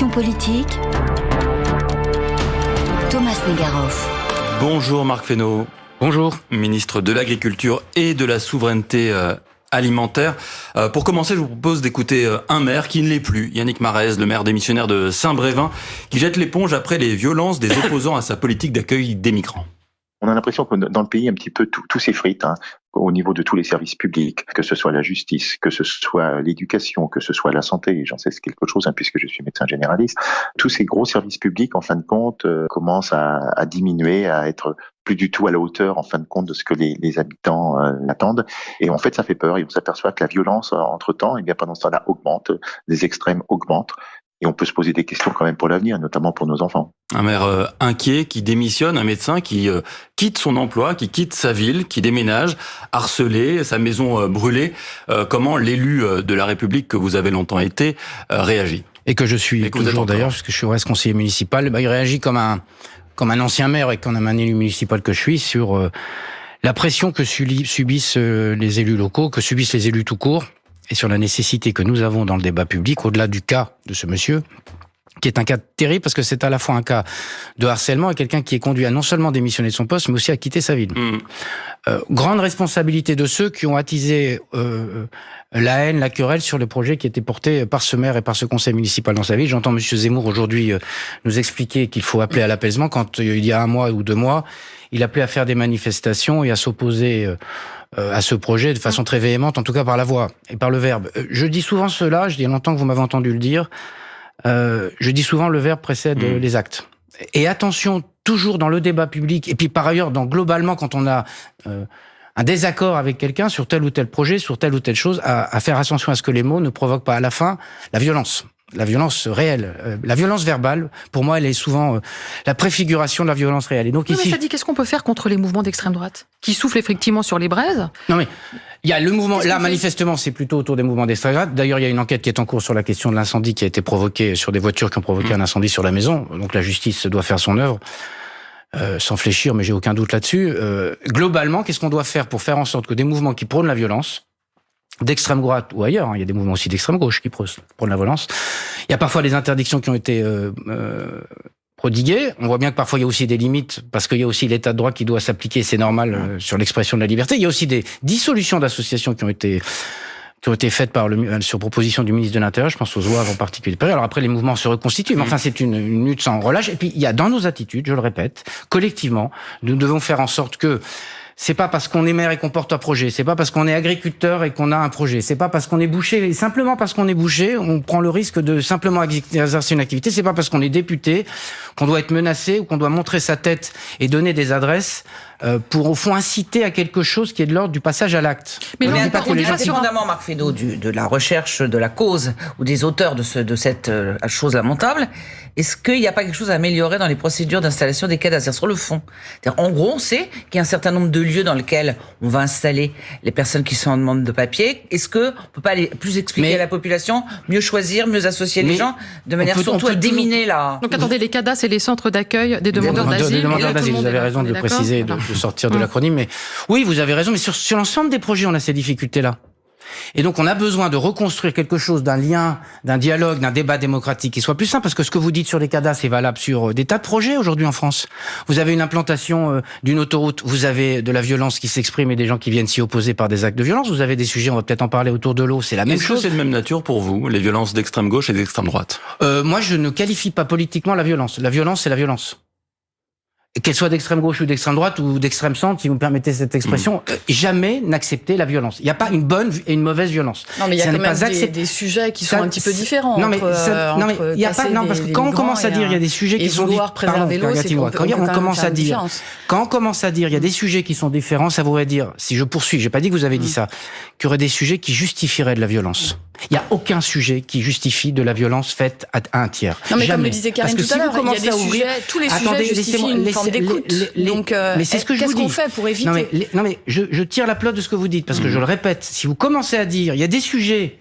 Passion politique. Thomas Negaroff. Bonjour Marc Fesneau. Bonjour. Ministre de l'Agriculture et de la Souveraineté euh, alimentaire. Euh, pour commencer, je vous propose d'écouter euh, un maire qui ne l'est plus, Yannick Marez, le maire démissionnaire de Saint-Brévin, qui jette l'éponge après les violences des opposants à sa politique d'accueil des migrants. On a l'impression que dans le pays, un petit peu tout, tout s'effrite hein, au niveau de tous les services publics, que ce soit la justice, que ce soit l'éducation, que ce soit la santé. J'en sais quelque chose hein, puisque je suis médecin généraliste. Tous ces gros services publics, en fin de compte, euh, commencent à, diminuer, à être plus du tout à la hauteur, en fin de compte, de ce que les, habitants euh, attendent. Et en fait, ça fait peur. Et on s'aperçoit que la violence, entre temps, eh bien pendant ce temps-là, augmente, les extrêmes augmentent et on peut se poser des questions quand même pour l'avenir, notamment pour nos enfants. Un maire euh, inquiet qui démissionne, un médecin qui euh, quitte son emploi, qui quitte sa ville, qui déménage, harcelé, sa maison euh, brûlée. comment l'élu de la République que vous avez longtemps été réagit? Et que je suis et toujours d'ailleurs, puisque je suis reste conseiller municipal, bah, il réagit comme un comme un ancien maire et comme un élu municipal que je suis sur la pression que subissent les élus locaux, que subissent les élus tout court et sur la nécessité que nous avons dans le débat public, au-delà du cas de ce monsieur, qui est un cas terrible parce que c'est à la fois un cas de harcèlement et quelqu'un qui est conduit à non seulement démissionner de son poste, mais aussi à quitter sa ville. Mmh. Euh, grande responsabilité de ceux qui ont attisé euh, la haine, la querelle sur le projet qui était porté par ce maire et par ce conseil municipal dans sa ville. J'entends Monsieur Zemmour aujourd'hui euh, nous expliquer qu'il faut appeler à l'apaisement quand euh, il y a un mois ou deux mois, il appelait à faire des manifestations et à s'opposer euh, à ce projet de façon très véhémente, en tout cas par la voix et par le verbe. Je dis souvent cela, je dis longtemps que vous m'avez entendu le dire, euh, je dis souvent le verbe précède mmh. les actes. Et attention, toujours dans le débat public, et puis par ailleurs, dans, globalement, quand on a euh, un désaccord avec quelqu'un sur tel ou tel projet, sur telle ou telle chose, à, à, faire attention à ce que les mots ne provoquent pas à la fin la violence la violence réelle. Euh, la violence verbale, pour moi, elle est souvent euh, la préfiguration de la violence réelle. Et donc non, ici, mais ça dit qu'est-ce qu'on peut faire contre les mouvements d'extrême droite qui soufflent effectivement sur les braises? Non mais il y a le mouvement. Là, manifestement, c'est plutôt autour des mouvements d'extrême droite. D'ailleurs, il y a une enquête qui est en cours sur la question de l'incendie qui a été provoqué sur des voitures qui ont provoqué mmh. un incendie sur la maison. Donc la justice doit faire son œuvre. Euh, sans fléchir, mais j'ai aucun doute là-dessus. Euh, globalement, qu'est-ce qu'on doit faire pour faire en sorte que des mouvements qui prônent la violence, d'extrême droite ou ailleurs, hein, il y a des mouvements aussi d'extrême gauche qui prônent la violence, il y a parfois des interdictions qui ont été euh, euh, prodiguées. On voit bien que parfois il y a aussi des limites parce qu'il y a aussi l'état de droit qui doit s'appliquer, c'est normal euh, sur l'expression de la liberté. Il y a aussi des dissolutions d'associations qui ont été qui ont été faites par le, euh, sur proposition du ministre de l'Intérieur, je pense aux OAV en particulier. Alors après, les mouvements se reconstituent, mais enfin, c'est une, une lutte sans relâche. Et puis, il y a dans nos attitudes, je le répète, collectivement, nous devons faire en sorte que c'est pas parce qu'on est maire et qu'on porte un projet, c'est pas parce qu'on est agriculteur et qu'on a un projet, c'est pas parce qu'on est boucher, simplement parce qu'on est boucher, on prend le risque de simplement exercer une activité, c'est pas parce qu'on est député qu'on doit être menacé ou qu'on doit montrer sa tête et donner des adresses pour au fond inciter à quelque chose qui est de l'ordre du passage à l'acte. Mais on n'est pas les indépendamment, Marc Fesneau, de la recherche de la cause ou des auteurs de, ce, de cette euh, chose lamentable, est-ce qu'il n'y a pas quelque chose à améliorer dans les procédures d'installation des cadastres sur le fond? En gros, on sait qu'il y a un certain nombre de lieux dans lesquels on va installer les personnes qui sont en demande de papier. Est-ce que on peut pas aller plus expliquer à la population, mieux choisir, mieux associer les gens, de manière surtout à déminer là Donc attendez, les cadastres et les centres d'accueil des demandeurs d'asile. Vous avez raison de le préciser, de, de, sortir de hum. l'acronyme. Mais oui, vous avez raison. Mais sur, sur l'ensemble des projets, on a ces difficultés-là. Et donc on a besoin de reconstruire quelque chose d'un lien, d'un dialogue, d'un débat démocratique qui soit plus simple, parce que ce que vous dites sur les cadastres est valable sur euh, des tas de projets aujourd'hui en France. Vous avez une implantation euh, d'une autoroute, vous avez de la violence qui s'exprime et des gens qui viennent s'y opposer par des actes de violence, vous avez des sujets, on va peut-être en parler autour de l'eau, c'est la même chose. Est-ce que c'est de même nature pour vous, les violences d'extrême gauche et d'extrême droite? Euh, Moi je ne qualifie pas politiquement la violence. La violence c'est la violence qu'elle soit d'extrême gauche ou d'extrême droite ou d'extrême centre, si vous me permettez cette expression, mmh. jamais n'accepter la violence. Il n'y a pas une bonne et une mauvaise violence. Non, mais il y a quand même des, des, sujets qui sont un petit peu différents. Non, mais, ça, non, mais il y a pas, non, parce que quand on commence à dire il y a des sujets qui sont différents, quand on commence à dire, quand on commence à dire il y a des sujets qui sont différents, ça voudrait dire, si je poursuis, j'ai pas dit que vous avez dit mmh. ça, qu'il y aurait des sujets qui justifieraient de la violence. Il n'y a aucun sujet qui justifie de la violence faite à un tiers. Non, mais comme le disait Karine tout à l'heure, il y a des sujets, tous les sujets justifient une forme d'écoute. Donc, euh, mais c'est ce que je vous dis. Qu'est-ce qu'on fait pour éviter Non, mais, non, mais je, je, tire la pelote de ce que vous dites, parce que je le répète, si vous commencez à dire, il y a des sujets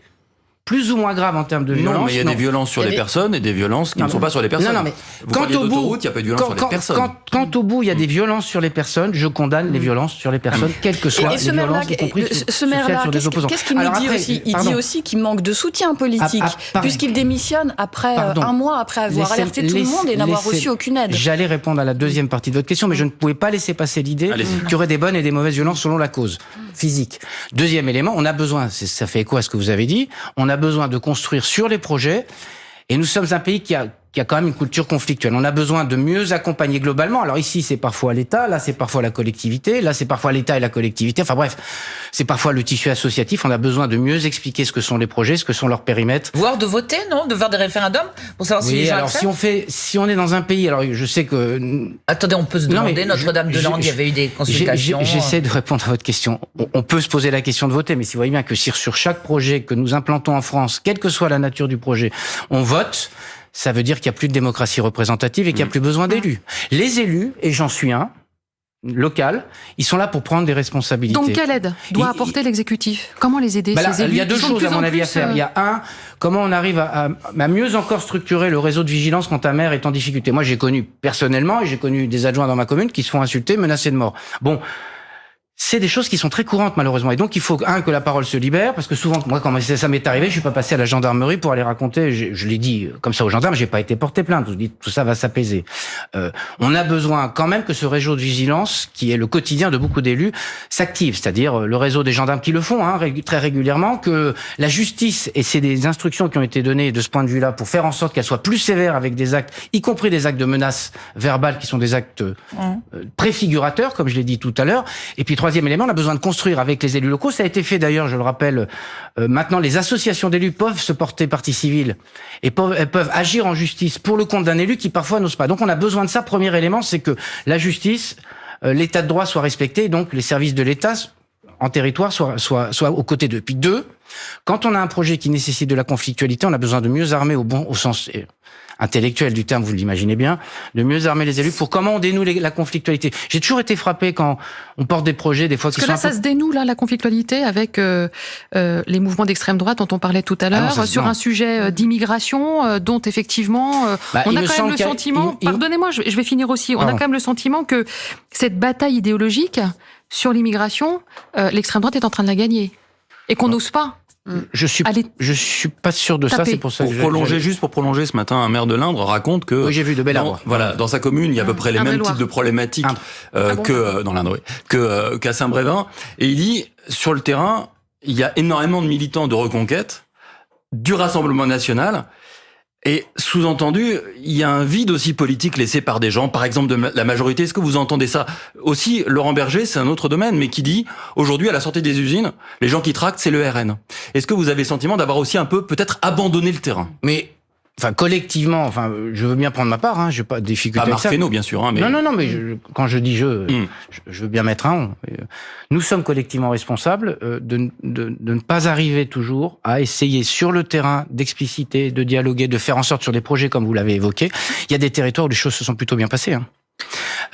plus ou moins graves en termes de violence. Non, mais il y a des violences sur les personnes et des violences qui ne sont pas sur les personnes. Non, non, mais quant au bout, il n'y a pas de violence sur les personnes. Quant, au bout, il y a des violences sur les personnes. Je condamne les violences sur les personnes, quelles que soient les violences, y compris ce maire-là, qu'est-ce qu'il nous dit aussi Il dit aussi qu'il manque de soutien politique, ah, ah, puisqu'il démissionne après un mois après avoir alerté tout le monde et n'avoir reçu aucune aide. J'allais répondre à la deuxième partie de votre question, mais je ne pouvais pas laisser passer l'idée qu'il y aurait des bonnes et des mauvaises violences selon la cause physique. Deuxième élément, on a besoin, ça fait écho à ce que vous avez dit, on a besoin de construire sur les projets. Et nous sommes un pays qui a, qui a quand même une culture conflictuelle. On a besoin de mieux accompagner globalement. Alors ici, c'est parfois l'État, là, c'est parfois la collectivité, là, c'est parfois l'État et la collectivité. Enfin bref, c'est parfois le tissu associatif. On a besoin de mieux expliquer ce que sont les projets, ce que sont leurs périmètres. Voire de voter, non? De faire des référendums pour savoir si les gens alors si on fait, si on est dans un pays, alors je sais que. Attendez, on peut se demander. Notre-Dame-de-Lande, il y avait eu des consultations. J'essaie de répondre à votre question. On peut se poser la question de voter, mais si vous voyez bien que sur chaque projet que nous implantons en France, quelle que soit la nature du projet, on vote ça veut dire qu'il n'y a plus de démocratie représentative et qu'il n'y a mm. plus besoin d'élus. Les élus, et j'en suis un, local, ils sont là pour prendre des responsabilités. Donc quelle aide doit apporter l'exécutif? Comment les aider bah ces élus Il y a deux choses à mon avis à faire. Il y a euh, un, comment on arrive à, à, mieux encore structurer le réseau de vigilance quand un maire est en difficulté. Moi j'ai connu personnellement, et j'ai connu des adjoints dans ma commune qui se font insulter, menacer de mort. Bon, c'est des choses qui sont très courantes malheureusement. Et donc il faut un que la parole se libère parce que souvent moi quand ça m'est arrivé, je suis pas passé à la gendarmerie pour aller raconter. Je, je l'ai dit comme ça aux gendarmes, j'ai pas été porté plainte. Je dis tout ça va s'apaiser. Euh, on a besoin quand même que ce réseau de vigilance, qui est le quotidien de beaucoup d'élus, s'active. C'est-à-dire euh, le réseau des gendarmes qui le font hein, très régulièrement, que la justice et c'est des instructions qui ont été données de ce point de vue-là pour faire en sorte qu'elle soit plus sévère avec des actes, y compris des actes de menace verbale qui sont des actes euh, préfigurateurs, comme je l'ai dit tout à l'heure. Et puis troisième élément, on a besoin de construire avec les élus locaux. Ça a été fait d'ailleurs, je le rappelle. Euh, maintenant, les associations d'élus peuvent se porter partie civile et peuvent, agir en justice pour le compte d'un élu qui parfois n'ose pas. Donc, on a besoin de ça. Premier élément, c'est que la justice, euh, l'état de droit soit respecté, donc les services de l'État en territoire soient aux côtés d'eux. Puis deux, quand on a un projet qui nécessite de la conflictualité, on a besoin de mieux armer au bon au sens intellectuel du terme, vous l'imaginez bien, de mieux armer les élus pour comment on dénoue la conflictualité. J'ai toujours été frappé quand on porte des projets, des fois Parce que là, ça se dénoue là la conflictualité avec euh, euh, les mouvements d'extrême droite dont on parlait tout à ah l'heure sur un sujet euh, d'immigration dont effectivement bah, on a quand même le sentiment. Pardonnez-moi, je vais finir aussi. On a quand même le sentiment que cette bataille idéologique sur l'immigration, l'extrême droite est en train de la gagner et qu'on n'ose pas. Je suis, je suis pas sûr de ça. C'est pour ça pour prolonger juste pour prolonger ce matin, un maire de l'Indre raconte que oui, j'ai vu de belles dans, Voilà, dans sa commune, il y a à peu près les mêmes types de problématiques euh, ah que euh, dans l'Indre, que euh, qu'à Saint-Brévin. Et il dit sur le terrain, il y a énormément de militants de reconquête du Rassemblement national et sous-entendu, il y a un vide aussi politique laissé par des gens, par exemple de la majorité. Est-ce que vous entendez ça Aussi, Laurent Berger, c'est un autre domaine, mais qui dit, aujourd'hui, à la sortie des usines, les gens qui tractent, c'est le RN. Est-ce que vous avez le sentiment d'avoir aussi un peu, peut-être, abandonné le terrain? Mais enfin collectivement, enfin, je veux bien prendre ma part, hein, j'ai pas de difficulté. Pas Marc bien sûr, hein, mais... non, non, non, mais quand je dis hmm. je, je, veux bien mettre un. Nous sommes collectivement responsables euh, de, de, de, ne pas arriver toujours à essayer sur le terrain d'expliciter, de dialoguer, de faire en sorte sur des projets comme vous l'avez évoqué. Il y a des territoires où les choses se sont plutôt bien passées. Hein.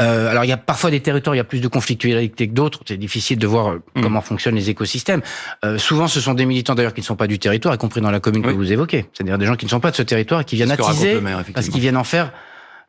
Euh, alors il y a parfois des territoires, il y a plus de conflictualité que d'autres. C'est difficile de voir euh, mm. comment fonctionnent les écosystèmes. Euh, souvent, ce sont des militants d'ailleurs qui ne sont pas du territoire, y compris dans la commune que vous évoquez. C'est-à-dire des gens qui ne sont pas de ce territoire et qui viennent attiser parce qu'ils viennent en faire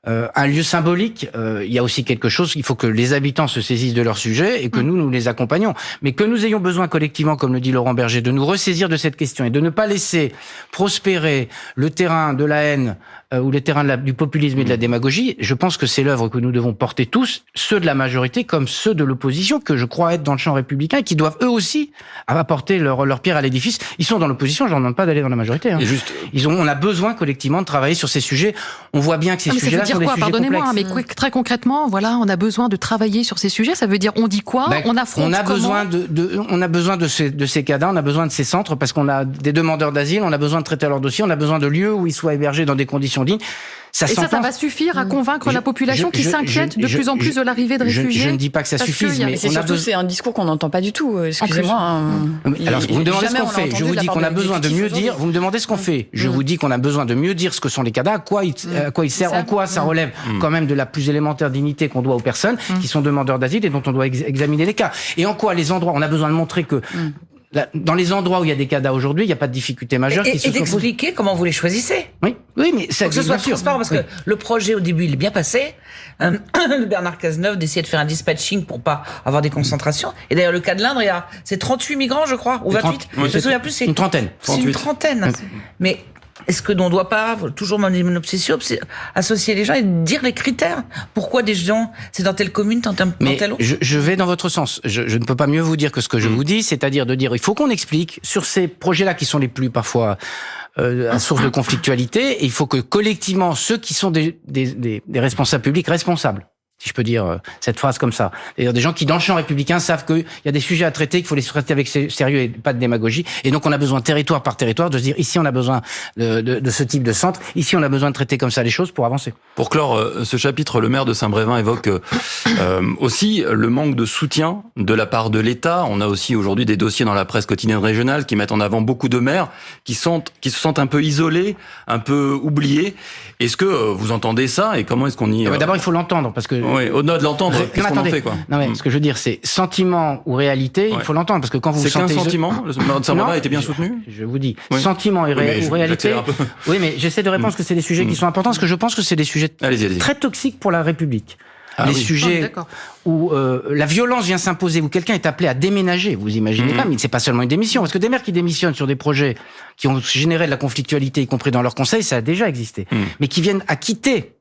euh, un lieu symbolique. Euh, il y a aussi quelque chose. Il faut que les habitants se saisissent de leur sujet et que mm. nous nous les accompagnons. Mais que nous ayons besoin collectivement, comme le dit Laurent Berger, de nous ressaisir de cette question et de ne pas laisser prospérer le terrain de la haine euh, ou les terrains du populisme et de la démagogie, je pense que c'est l'œuvre que nous devons porter tous, ceux de la majorité comme ceux de l'opposition, que je crois être dans le champ républicain, qui doivent eux aussi apporter leur, leur pierre à l'édifice. Ils sont dans l'opposition, je leur demande pas d'aller dans la majorité. Hein. juste... Ils ont, on a besoin collectivement de travailler sur ces sujets. On voit bien que ces ah, sujets-là sont des quoi? Pardonnez-moi, mais très concrètement, voilà, on a besoin de travailler sur ces sujets. Ça veut dire, on dit quoi? Ben, On affronte On a besoin de, de, on a besoin de ces, de ces cadres, on a besoin de ces centres parce qu'on a des demandeurs d'asile, on a besoin de traiter leur dossier, on a besoin de lieux où ils soient hébergés dans des conditions dignes. Ça et ça, ça va suffire à convaiir la population qui s'inquiète de plus en plus de l'arrivée de réfugiés Je ne dis pas que ça suffise, mais c'est surtout c'est un discours qu'on n'entend pas du tout. Euh, excusez-moi. Hein. Alors vous me demandez ce qu'on fait. Je vous dis qu'on a besoin de mieux dire. Vous me demandez ce qu'on fait. Je vous dis qu'on a besoin de mieux dire ce que sont les cadavres, à quoi ils, à quoi ils servent, en quoi ça relève quand même de la plus élémentaire dignité qu'on doit aux personnes qui sont demandeurs d'asile et dont on doit examiner les cas. Et en quoi les endroits, on a besoin de montrer que dans les endroits où il y a des CADA aujourd'hui, il n'y a pas de difficulté majeure. Et, se et d'expliquer comment vous les choisissez. Oui, oui, mais ça. que ce soit transparent parce que le projet au début il est bien passé. Euh, Bernard Cazeneuve d'essayer de faire un dispatching pour pas avoir des concentrations. Et d'ailleurs le cas de l'Indre, c'est 38 migrants, je crois, ou 28. je me souviens plus. C'est une trentaine. C'est une trentaine. Mais est-ce que l'on ne doit pas, toujours mon obsession, associer les gens et dire les critères? Pourquoi des gens, c'est dans telle commune, dans, telle autre? je, je, vais dans votre sens. Je, ne peux pas mieux vous dire que ce que je mm. vous dis, c'est-à-dire de dire il faut qu'on explique sur ces projets-là qui sont les plus parfois euh, à source de conflictualité, et il faut que collectivement, ceux qui sont des, des, des responsables publics responsables, si je peux dire euh, cette phrase comme ça. D'ailleurs, des gens qui, dans le champ républicain, savent qu'il y a des sujets à traiter, qu'il faut les traiter avec sérieux et pas de démagogie. Et donc, on a besoin, territoire par territoire, de se dire, ici, on a besoin de, de, de ce type de centre, ici, on a besoin de traiter comme ça les choses pour avancer. Pour clore euh, ce chapitre, le maire de Saint-Brévin évoque euh, aussi le manque de soutien de la part de l'État. On a aussi aujourd'hui des dossiers dans la presse quotidienne régionale qui mettent en avant beaucoup de maires qui, sont, qui se sentent un peu isolés, un peu oubliés. Est-ce que vous entendez ça et comment est-ce qu'on y... D'abord, il faut l'entendre parce que oui, au-delà de l'entendre, qu'est-ce qu'on en fait quoi? Non mais hmm. ce que je veux dire, c'est sentiment ou réalité, il faut l'entendre parce que quand vous c'est qu'un sentiment. Le Saint-Brévin a été bien soutenu? Je vous dis, sentiment et ou réalité. Oui, mais j'essaie de répondre parce que c'est des sujets qui hmm. sont importants, parce que je pense que c'est des sujets très toxiques pour la République. Ah les sujets ah, où euh, la violence vient s'imposer, où quelqu'un est appelé à déménager, vous imaginez hmm. pas, mais c'est pas seulement une démission, parce que des maires qui démissionnent sur des projets qui ont généré de la conflictualité, y compris dans leur conseil, ça a déjà existé, mais qui viennent à quitter.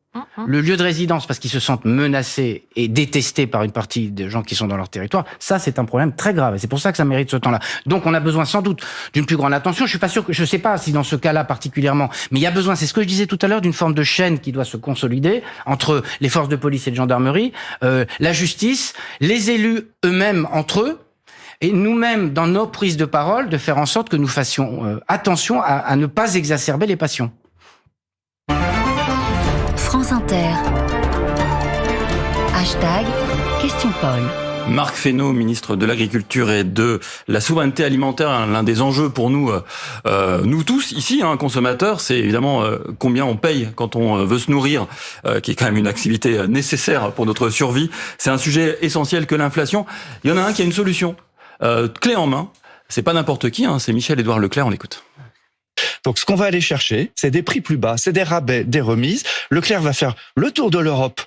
Le lieu de résidence parce qu'ils se sentent menacés et détestés par une partie des gens qui sont dans leur territoire, ça c'est un problème très grave et c'est pour ça que ça mérite ce temps-là. Donc on a besoin sans doute d'une plus grande attention. Je suis pas sûr que je sais pas si dans ce cas-là particulièrement, mais il y a besoin, c'est ce que je disais tout à l'heure, d'une forme de chaîne qui doit se consolider entre les forces de police et de gendarmerie, euh, la justice, les élus eux-mêmes entre eux et nous-mêmes, dans nos prises de parole, de faire en sorte que nous fassions euh, attention à, à ne pas exacerber les passions. Hashtag Question Paul. Marc Fesneau, ministre de l'Agriculture et de la souveraineté alimentaire, hein, l'un des enjeux pour nous, euh, euh, nous tous ici, hein, consommateurs, c'est évidemment euh, combien on paye quand on veut se nourrir, qui est quand même une activité nécessaire pour notre survie. C'est un sujet essentiel que l'inflation. Il y en a un qui a une solution, clé en main. C'est pas n'importe qui, hein, c'est Michel-Édouard Leclerc, on l'écoute. Donc ce qu'on va aller chercher, c'est des prix plus bas, c'est des rabais, des remises. Leclerc va faire le tour de l'Europe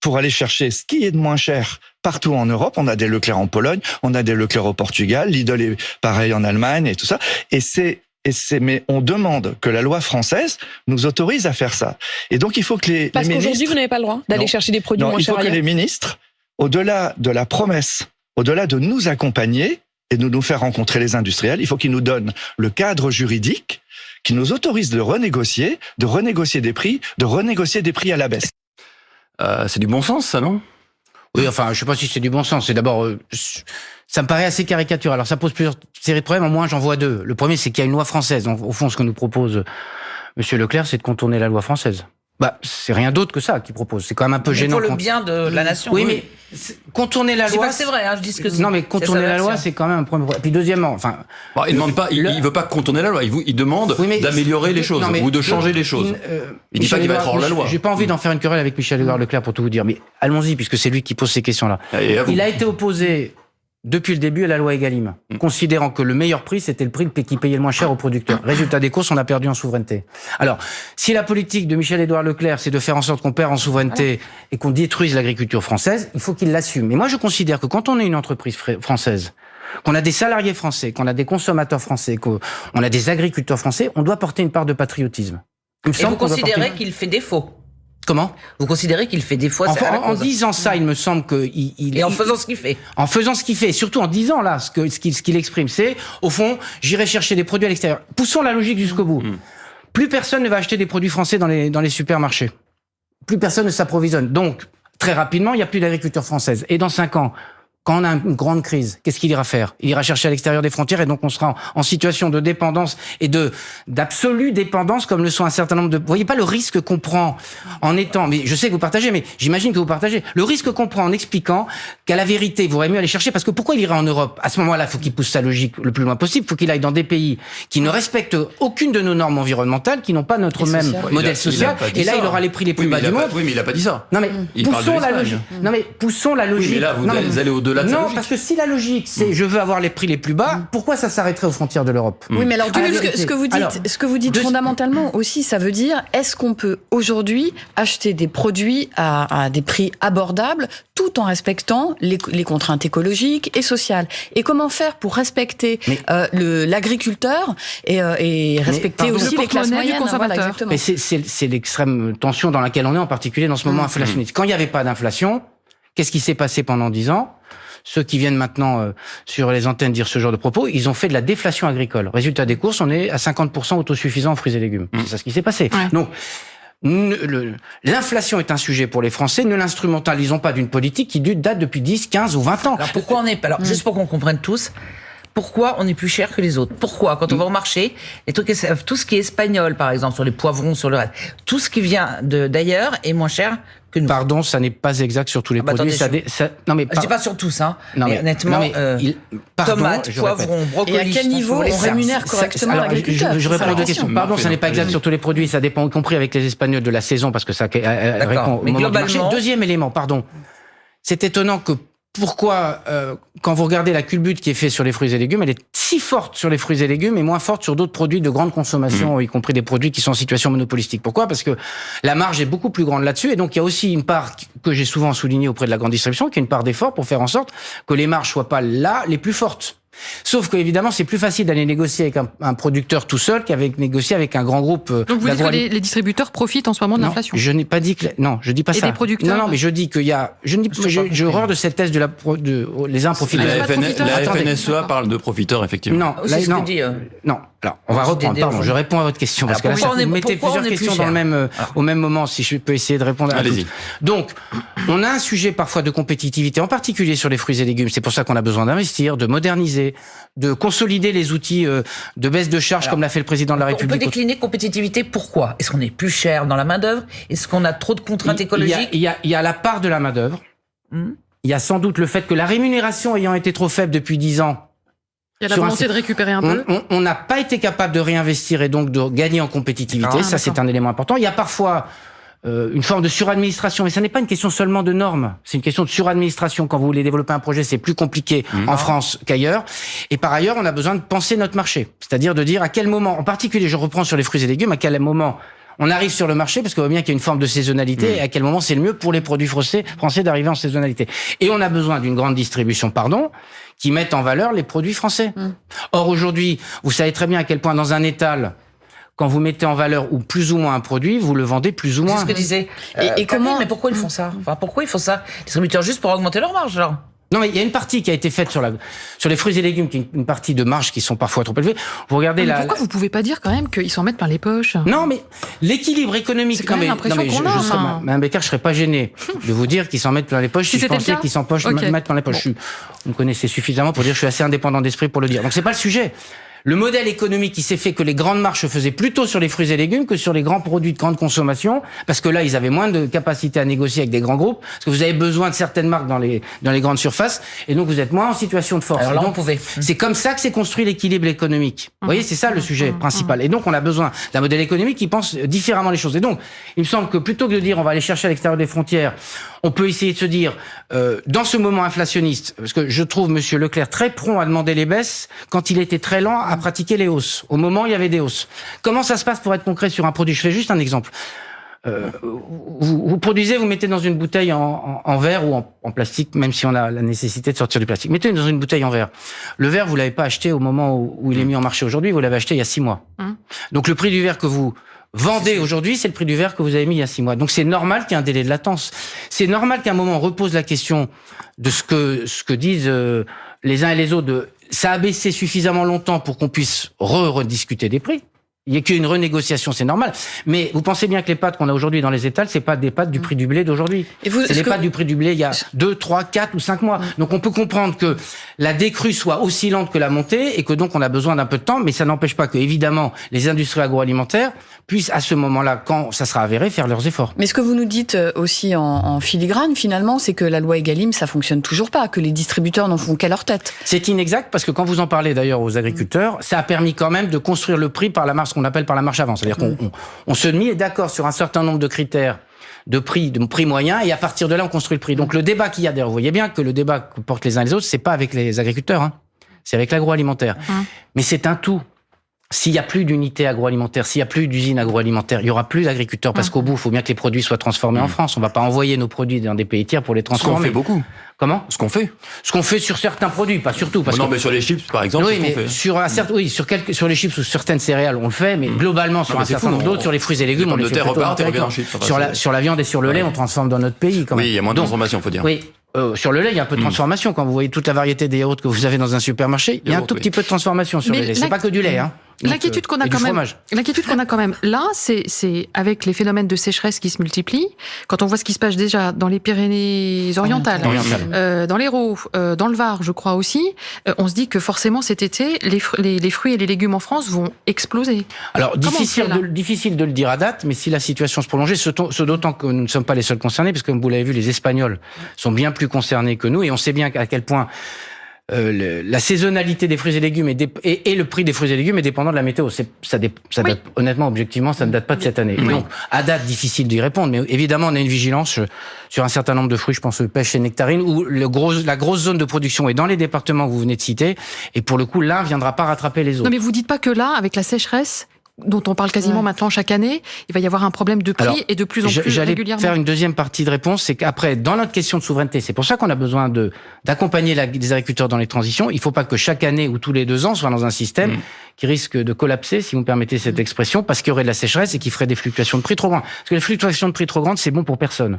pour aller chercher ce qui est de moins cher partout en Europe. On a des Leclerc en Pologne, on a des Leclerc au Portugal, Lidl est pareil en Allemagne et tout ça. Et c'est et c'est, mais on demande que la loi française nous autorise à faire ça. Et donc, il faut que les, Parce qu'aujourd'hui, vous n'avez pas le droit d'aller chercher des produits moins chers. Il faut que les ministres, au-delà de la promesse, au-delà de nous accompagner et de nous faire rencontrer les industriels, il faut qu'ils nous donnent le cadre juridique qui nous autorise de renégocier, de renégocier des prix, de renégocier des prix à la baisse. Euh, c'est du bon sens, ça, non? Oui, enfin, je sais pas si c'est du bon sens. C'est d'abord, euh, ça me paraît assez caricatural. Alors, ça pose plusieurs séries de problèmes. Au moins, j'en vois deux. Le premier, c'est qu'il y a une loi française. Donc, au fond, ce que nous propose Monsieur Leclerc, c'est de contourner la loi française. Bah, c'est rien d'autre que ça qu'il propose. C'est quand même un peu gênant. Pour le bien de la nation. Oui, mais contourner la loi. C'est vrai, hein, je dis ce que Non, mais contourner la loi, c'est quand même un premier. Et puis deuxièmement, enfin. Bon, il demande pas, il, veut pas contourner la loi. Il, il demande d'améliorer les choses ou de changer les choses. Euh, il dit pas qu'il va être hors la loi. J'ai pas envie d'en faire une querelle avec Michel Edouard Leclerc pour tout vous dire, mais allons-y puisque c'est lui qui pose ces questions-là. Il a été opposé depuis le début à la loi Egalim, mm. considérant que le meilleur prix, c'était le prix qui payait le moins cher aux producteurs. Résultat des courses, on a perdu en souveraineté. Alors, si la politique de Michel-Édouard Leclerc, c'est de faire en sorte qu'on perd en souveraineté et qu'on détruise l'agriculture française, il faut qu'il l'assume. Et moi, je considère que quand on est une entreprise française, qu'on a des salariés français, qu'on a des consommateurs français, qu'on a des agriculteurs français, on doit porter une part de patriotisme. Il et vous considérez qu'il fait défaut? Comment? Vous considérez qu'il fait des fois en, en disant ça, il me semble que il, et en faisant ce qu'il fait. En faisant ce qu'il fait, surtout en disant là ce que ce qu'il ce qu'il exprime, c'est au fond, j'irai chercher des produits à l'extérieur. Poussons la logique jusqu'au bout. Mm. Plus personne ne va acheter des produits français dans les dans les supermarchés. Plus personne ne s'approvisionne. Donc très rapidement, il n'y a plus d'agriculture française. Et dans cinq ans, quand on a une grande crise, qu'est-ce qu'il ira faire? Il ira chercher à l'extérieur des frontières et donc on sera en, situation de dépendance et de d'absolue dépendance comme le sont un certain nombre de... Vous voyez pas le risque qu'on prend en étant... Mais je sais que vous partagez, mais j'imagine que vous partagez. Le risque qu'on prend en expliquant qu'à la vérité, il vaudrait mieux aller chercher parce que pourquoi il irait en Europe? À ce moment-là, il faut qu'il pousse sa logique le plus loin possible. Il faut qu'il aille dans des pays qui ne respectent aucune de nos normes environnementales, qui n'ont pas notre même modèle social. et là, il aura les prix les plus bas du monde. oui, mais il a pas dit ça. Non mais poussons la logique. Non mais poussons la logique. mais là, vous allez au-delà de Non, parce que si la logique, c'est mm. je veux avoir les prix les plus bas, pourquoi ça s'arrêterait aux frontières de l'Europe Oui, mais alors, ce, que, vous dites, ce que vous dites fondamentalement aussi, ça veut dire est-ce qu'on peut aujourd'hui acheter des produits à, des prix abordables tout en respectant les, contraintes écologiques et sociales? Et comment faire pour respecter euh, l'agriculteur et, euh, et, respecter aussi les classes moyennes? Voilà, Mais c'est l'extrême tension dans laquelle on est, en particulier dans ce moment mmh. inflationniste. Quand il n'y avait pas d'inflation, qu'est-ce qui s'est passé pendant dix ans? Ceux qui viennent maintenant euh, sur les antennes dire ce genre de propos, ils ont fait de la déflation agricole. Résultat des courses, on est à 50% autosuffisant en fruits et légumes. Mmh. C'est ça ce qui s'est passé. Donc, L'inflation est un sujet pour les Français. Ne l'instrumentalisons pas d'une politique qui date depuis 10, 15 ou 20 ans. Alors pourquoi on est Alors mmh. juste pour qu'on comprenne tous, pourquoi on est plus cher que les autres Pourquoi Quand on va au marché, les trucs, tout ce qui est espagnol, par exemple, sur les poivrons, sur le reste, tout ce qui vient d'ailleurs est moins cher que nous. Pardon, ça n'est pas exact sur tous les ah bah produits. Attendez, ça, non mais je dis pas sur tous, hein. Non mais, honnêtement, euh, tomates, poivrons, brocolis. Et à quel niveau on rémunère correctement l'agriculteur je, je, réponds à deux questions. Pardon, ça n'est pas exact sur tous les produits. Ça dépend, y compris avec les Espagnols, de la saison, parce que ça répond au moment du marché. Deuxième élément, pardon. C'est étonnant que pourquoi, euh, quand vous regardez la culbute qui est faite sur les fruits et légumes, elle est si forte sur les fruits et légumes et moins forte sur d'autres produits de grande consommation, mmh. y compris des produits qui sont en situation monopolistique. Pourquoi? Parce que la marge est beaucoup plus grande là-dessus et donc il y a aussi une part que j'ai souvent souligné auprès de la grande distribution, qui est une part d'effort pour faire en sorte que les marges soient pas là les plus fortes. Sauf que évidemment, c'est plus facile d'aller négocier avec un, producteur tout seul qu'avec négocier avec un grand groupe. Euh, Donc vous dites que les, distributeurs profitent en ce moment de l'inflation? Je n'ai pas dit que non, je dis pas Et ça. Des producteurs non, non, mais je dis qu'il y a. Je dis, j'ai horreur de cette thèse de la de les uns profitent. La, FNSEA parle de profiteurs effectivement. Non, là, non, euh, non. Alors, on va reprendre. Pardon, je réponds à votre question parce que là, vous mettez plusieurs questions dans le même euh, au même moment. Si je peux essayer de répondre. Allez-y. Donc, on a un sujet parfois de compétitivité, en particulier sur les fruits et légumes. C'est pour ça qu'on a besoin d'investir, de moderniser, de consolider les outils euh, de baisse de charges comme l'a fait le président de la République. On peut décliner compétitivité. Pourquoi? Est-ce qu'on est plus cher dans la main d'œuvre Est-ce qu'on a trop de contraintes écologiques? il y, a, il y a la part de la main d'œuvre. Hmm? Il y a sans doute le fait que la rémunération ayant été trop faible depuis 10 ans, il y a la volonté de récupérer un peu. On n'a pas été capable de réinvestir et donc de gagner en compétitivité. Ah, ça, c'est un élément important. Il y a parfois euh, une forme de suradministration, mais ça n'est pas une question seulement de normes. C'est une question de suradministration. Quand vous voulez développer un projet, c'est plus compliqué mmh. en France qu'ailleurs. Et par ailleurs, on a besoin de penser notre marché, c'est-à-dire de dire à quel moment, en particulier, je reprends sur les fruits et légumes, à quel moment on arrive sur le marché parce qu'on voit bien qu'il y a une forme de saisonnalité mmh. et à quel moment c'est le mieux pour les produits français, français d'arriver en saisonnalité. Et on a besoin d'une grande distribution, pardon, qui mette en valeur les produits français. Mmh. Or aujourd'hui, vous savez très bien à quel point dans un étal, quand vous mettez en valeur ou plus ou moins un produit, vous le vendez plus ou moins. C'est ce que disait. et, et euh, comment Mais pourquoi ils font ça? Enfin, pourquoi ils font ça? Distributeurs juste pour augmenter leur marge, genre non, mais il y a une partie qui a été faite sur, la, sur les fruits et légumes, qui est une partie de marge qui sont parfois trop élevées. Vous regardez mais Pourquoi vous pouvez pas dire quand même qu'ils s'en mettent plein les poches? Non, mais l'équilibre économique. C'est quand même l'impression qu'on a. Je, Mme Becker, je serais pas gêné de vous dire qu'ils s'en mettent plein les poches si, je pensais qu'ils s'en mettent plein les poches. Vous me connaissez suffisamment pour dire que je suis assez indépendant d'esprit pour le dire. Donc c'est pas le sujet le modèle économique qui s'est fait que les grandes marches faisaient plutôt sur les fruits et légumes que sur les grands produits de grande consommation, parce que là, ils avaient moins de capacité à négocier avec des grands groupes, parce que vous avez besoin de certaines marques dans les, dans les grandes surfaces, et donc vous êtes moins en situation de force. Alors là, C'est comme ça que s'est construit l'équilibre économique. Vous voyez, c'est ça le sujet principal. Et donc, on a besoin d'un modèle économique qui pense différemment les choses. Et donc, il me semble que plutôt que de dire on va aller chercher à l'extérieur des frontières, on peut essayer de se dire, euh, dans ce moment inflationniste, parce que je trouve Monsieur Leclerc très prompt à demander les baisses quand il était très lent à pratiquer les hausses. Au moment, il y avait des hausses. Comment ça se passe pour être concret sur un produit? Je fais juste un exemple. Euh, vous, produisez, vous mettez dans une bouteille en, verre ou en, plastique, même si on a la nécessité de sortir du plastique. Mettez dans une bouteille en verre. Le verre, vous l'avez pas acheté au moment où, il est mis en marché aujourd'hui, vous l'avez acheté il y a six mois. Hum. Donc le prix du verre que vous vendez aujourd'hui, c'est le prix du verre que vous avez mis il y a six mois. Donc c'est normal qu'il y ait un délai de latence. C'est normal qu'à un moment on repose la question de ce que ce que disent euh, les uns et les autres. De, ça a baissé suffisamment longtemps pour qu'on puisse re-rediscuter des prix. Il y a qu'une renégociation, c'est normal. Mais vous pensez bien que les pâtes qu'on a aujourd'hui dans les étals, c'est pas des pâtes du prix du blé d'aujourd'hui. C'est les pâtes du prix du blé il y a 2, 3, 4 ou 5 mois. Donc on peut comprendre que la décrue soit aussi lente que la montée et que donc on a besoin d'un peu de temps, mais ça n'empêche pas que, évidemment, les industries agroalimentaires puissent à ce moment-là, quand ça sera avéré, faire leurs efforts. Mais ce que vous nous dites euh, aussi en, en filigrane, finalement, c'est que la loi Egalim, ça fonctionne toujours pas, que les distributeurs n'en font qu'à leur tête. C'est inexact parce que quand vous en parlez d'ailleurs aux agriculteurs, ça a permis quand même de construire le prix par la marge qu'on appelle par la marche avant. C'est-à-dire qu'on on, se met d'accord sur un certain nombre de critères de prix, de prix moyen, et à partir de là, on construit le prix. Donc le débat qu'il y a d'ailleurs, vous voyez bien que le débat que portent les uns et les autres, c'est pas avec les agriculteurs, hein. c'est avec l'agroalimentaire. Hum. Mais c'est un tout. S'il n'y a plus d'unités agroalimentaires, s'il n'y a plus d'usines agroalimentaires, il y aura plus d'agriculteurs parce qu'au bout, il faut bien que les produits soient transformés en hum. France. On ne va pas envoyer nos produits dans des pays tiers pour les transformer. Ce qu'on fait beaucoup. Comment Ce qu'on fait. Ce qu'on fait sur certains produits, pas sur tout. Parce non, mais sur les chips, par exemple. Oui, mais sur un certain, oui, sur quelques, sur les chips ou certaines céréales, on le fait, mais globalement sur un certain nombre d'autres, sur les fruits et légumes, on les fait en Sur la, sur la viande et sur le lait, on transforme dans notre pays. Quand même. Oui, il y a moins de transformation, faut dire. Oui, euh, sur le lait, il y a un peu de transformation. Quand vous voyez toute la variété des yaourts que vous avez dans un supermarché, il y a un tout petit peu de transformation sur le lait. C'est pas que du lait. Hein. L'inquiétude qu'on a quand même, l'inquiétude qu'on a quand même là, c'est c'est avec les phénomènes de sécheresse qui se multiplient. Quand on voit ce qui se passe déjà dans les Pyrénées-Orientales, euh, dans l'Hérault, euh, dans le Var, je crois aussi, euh, on se dit que forcément cet été, les, les, fruits et les légumes en France vont exploser. Alors difficile de, difficile de le dire à date, mais si la situation se prolongeait, ce, ce d'autant que nous ne sommes pas les seuls concernés, parce que comme vous l'avez vu, les Espagnols sont bien plus concernés que nous, et on sait bien à quel point euh, la saisonnalité des fruits et légumes et, le prix des fruits et légumes est dépendant de la météo. Ça, ça date, honnêtement, objectivement, ça ne date pas de cette année. Donc, à date, difficile d'y répondre, mais évidemment, on a une vigilance sur un certain nombre de fruits, je pense aux pêches et nectarines, où le gros, la grosse zone de production est dans les départements que vous venez de citer, et pour le coup, l'un viendra pas rattraper les autres. Non, mais vous dites pas que là, avec la sécheresse, dont on parle quasiment maintenant chaque année, il va y avoir un problème de prix et de plus en plus régulièrement. faire une deuxième partie de réponse, c'est qu'après, dans notre question de souveraineté, c'est pour ça qu'on a besoin de d'accompagner les agriculteurs dans les transitions. Il ne faut pas que chaque année ou tous les deux ans soit dans un système mm. Qui risque de collapser, si vous me permettez cette expression, parce qu'il y aurait de la sécheresse et qui ferait des fluctuations de prix trop grandes. Parce que les fluctuations de prix trop grandes, c'est bon pour personne.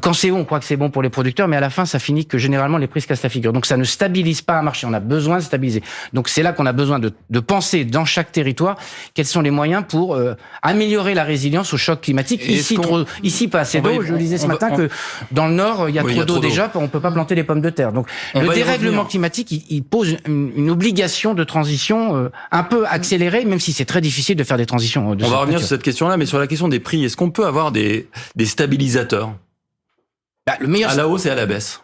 Quand c'est haut, on croit que c'est bon pour les producteurs, mais à la fin, ça finit que généralement les prix se cassent la figure. Donc ça ne stabilise pas un marché. On a besoin de stabiliser. Donc c'est là qu'on a besoin de, de, penser dans chaque territoire quels sont les moyens pour euh, améliorer la résilience au choc climatique. Ici, trop, ici pas assez d'eau. Je disais ce matin que dans le nord, il y a trop d'eau déjà. On peut pas planter les pommes de terre. Donc le dérèglement climatique, il, pose une, obligation de transition euh, un peu accélérée, même si c'est très difficile de faire des transitions. Euh, on va revenir sur cette question-là, mais sur la question des prix, est-ce qu'on peut avoir des, des stabilisateurs? Bah, le meilleur... À la hausse et à la baisse.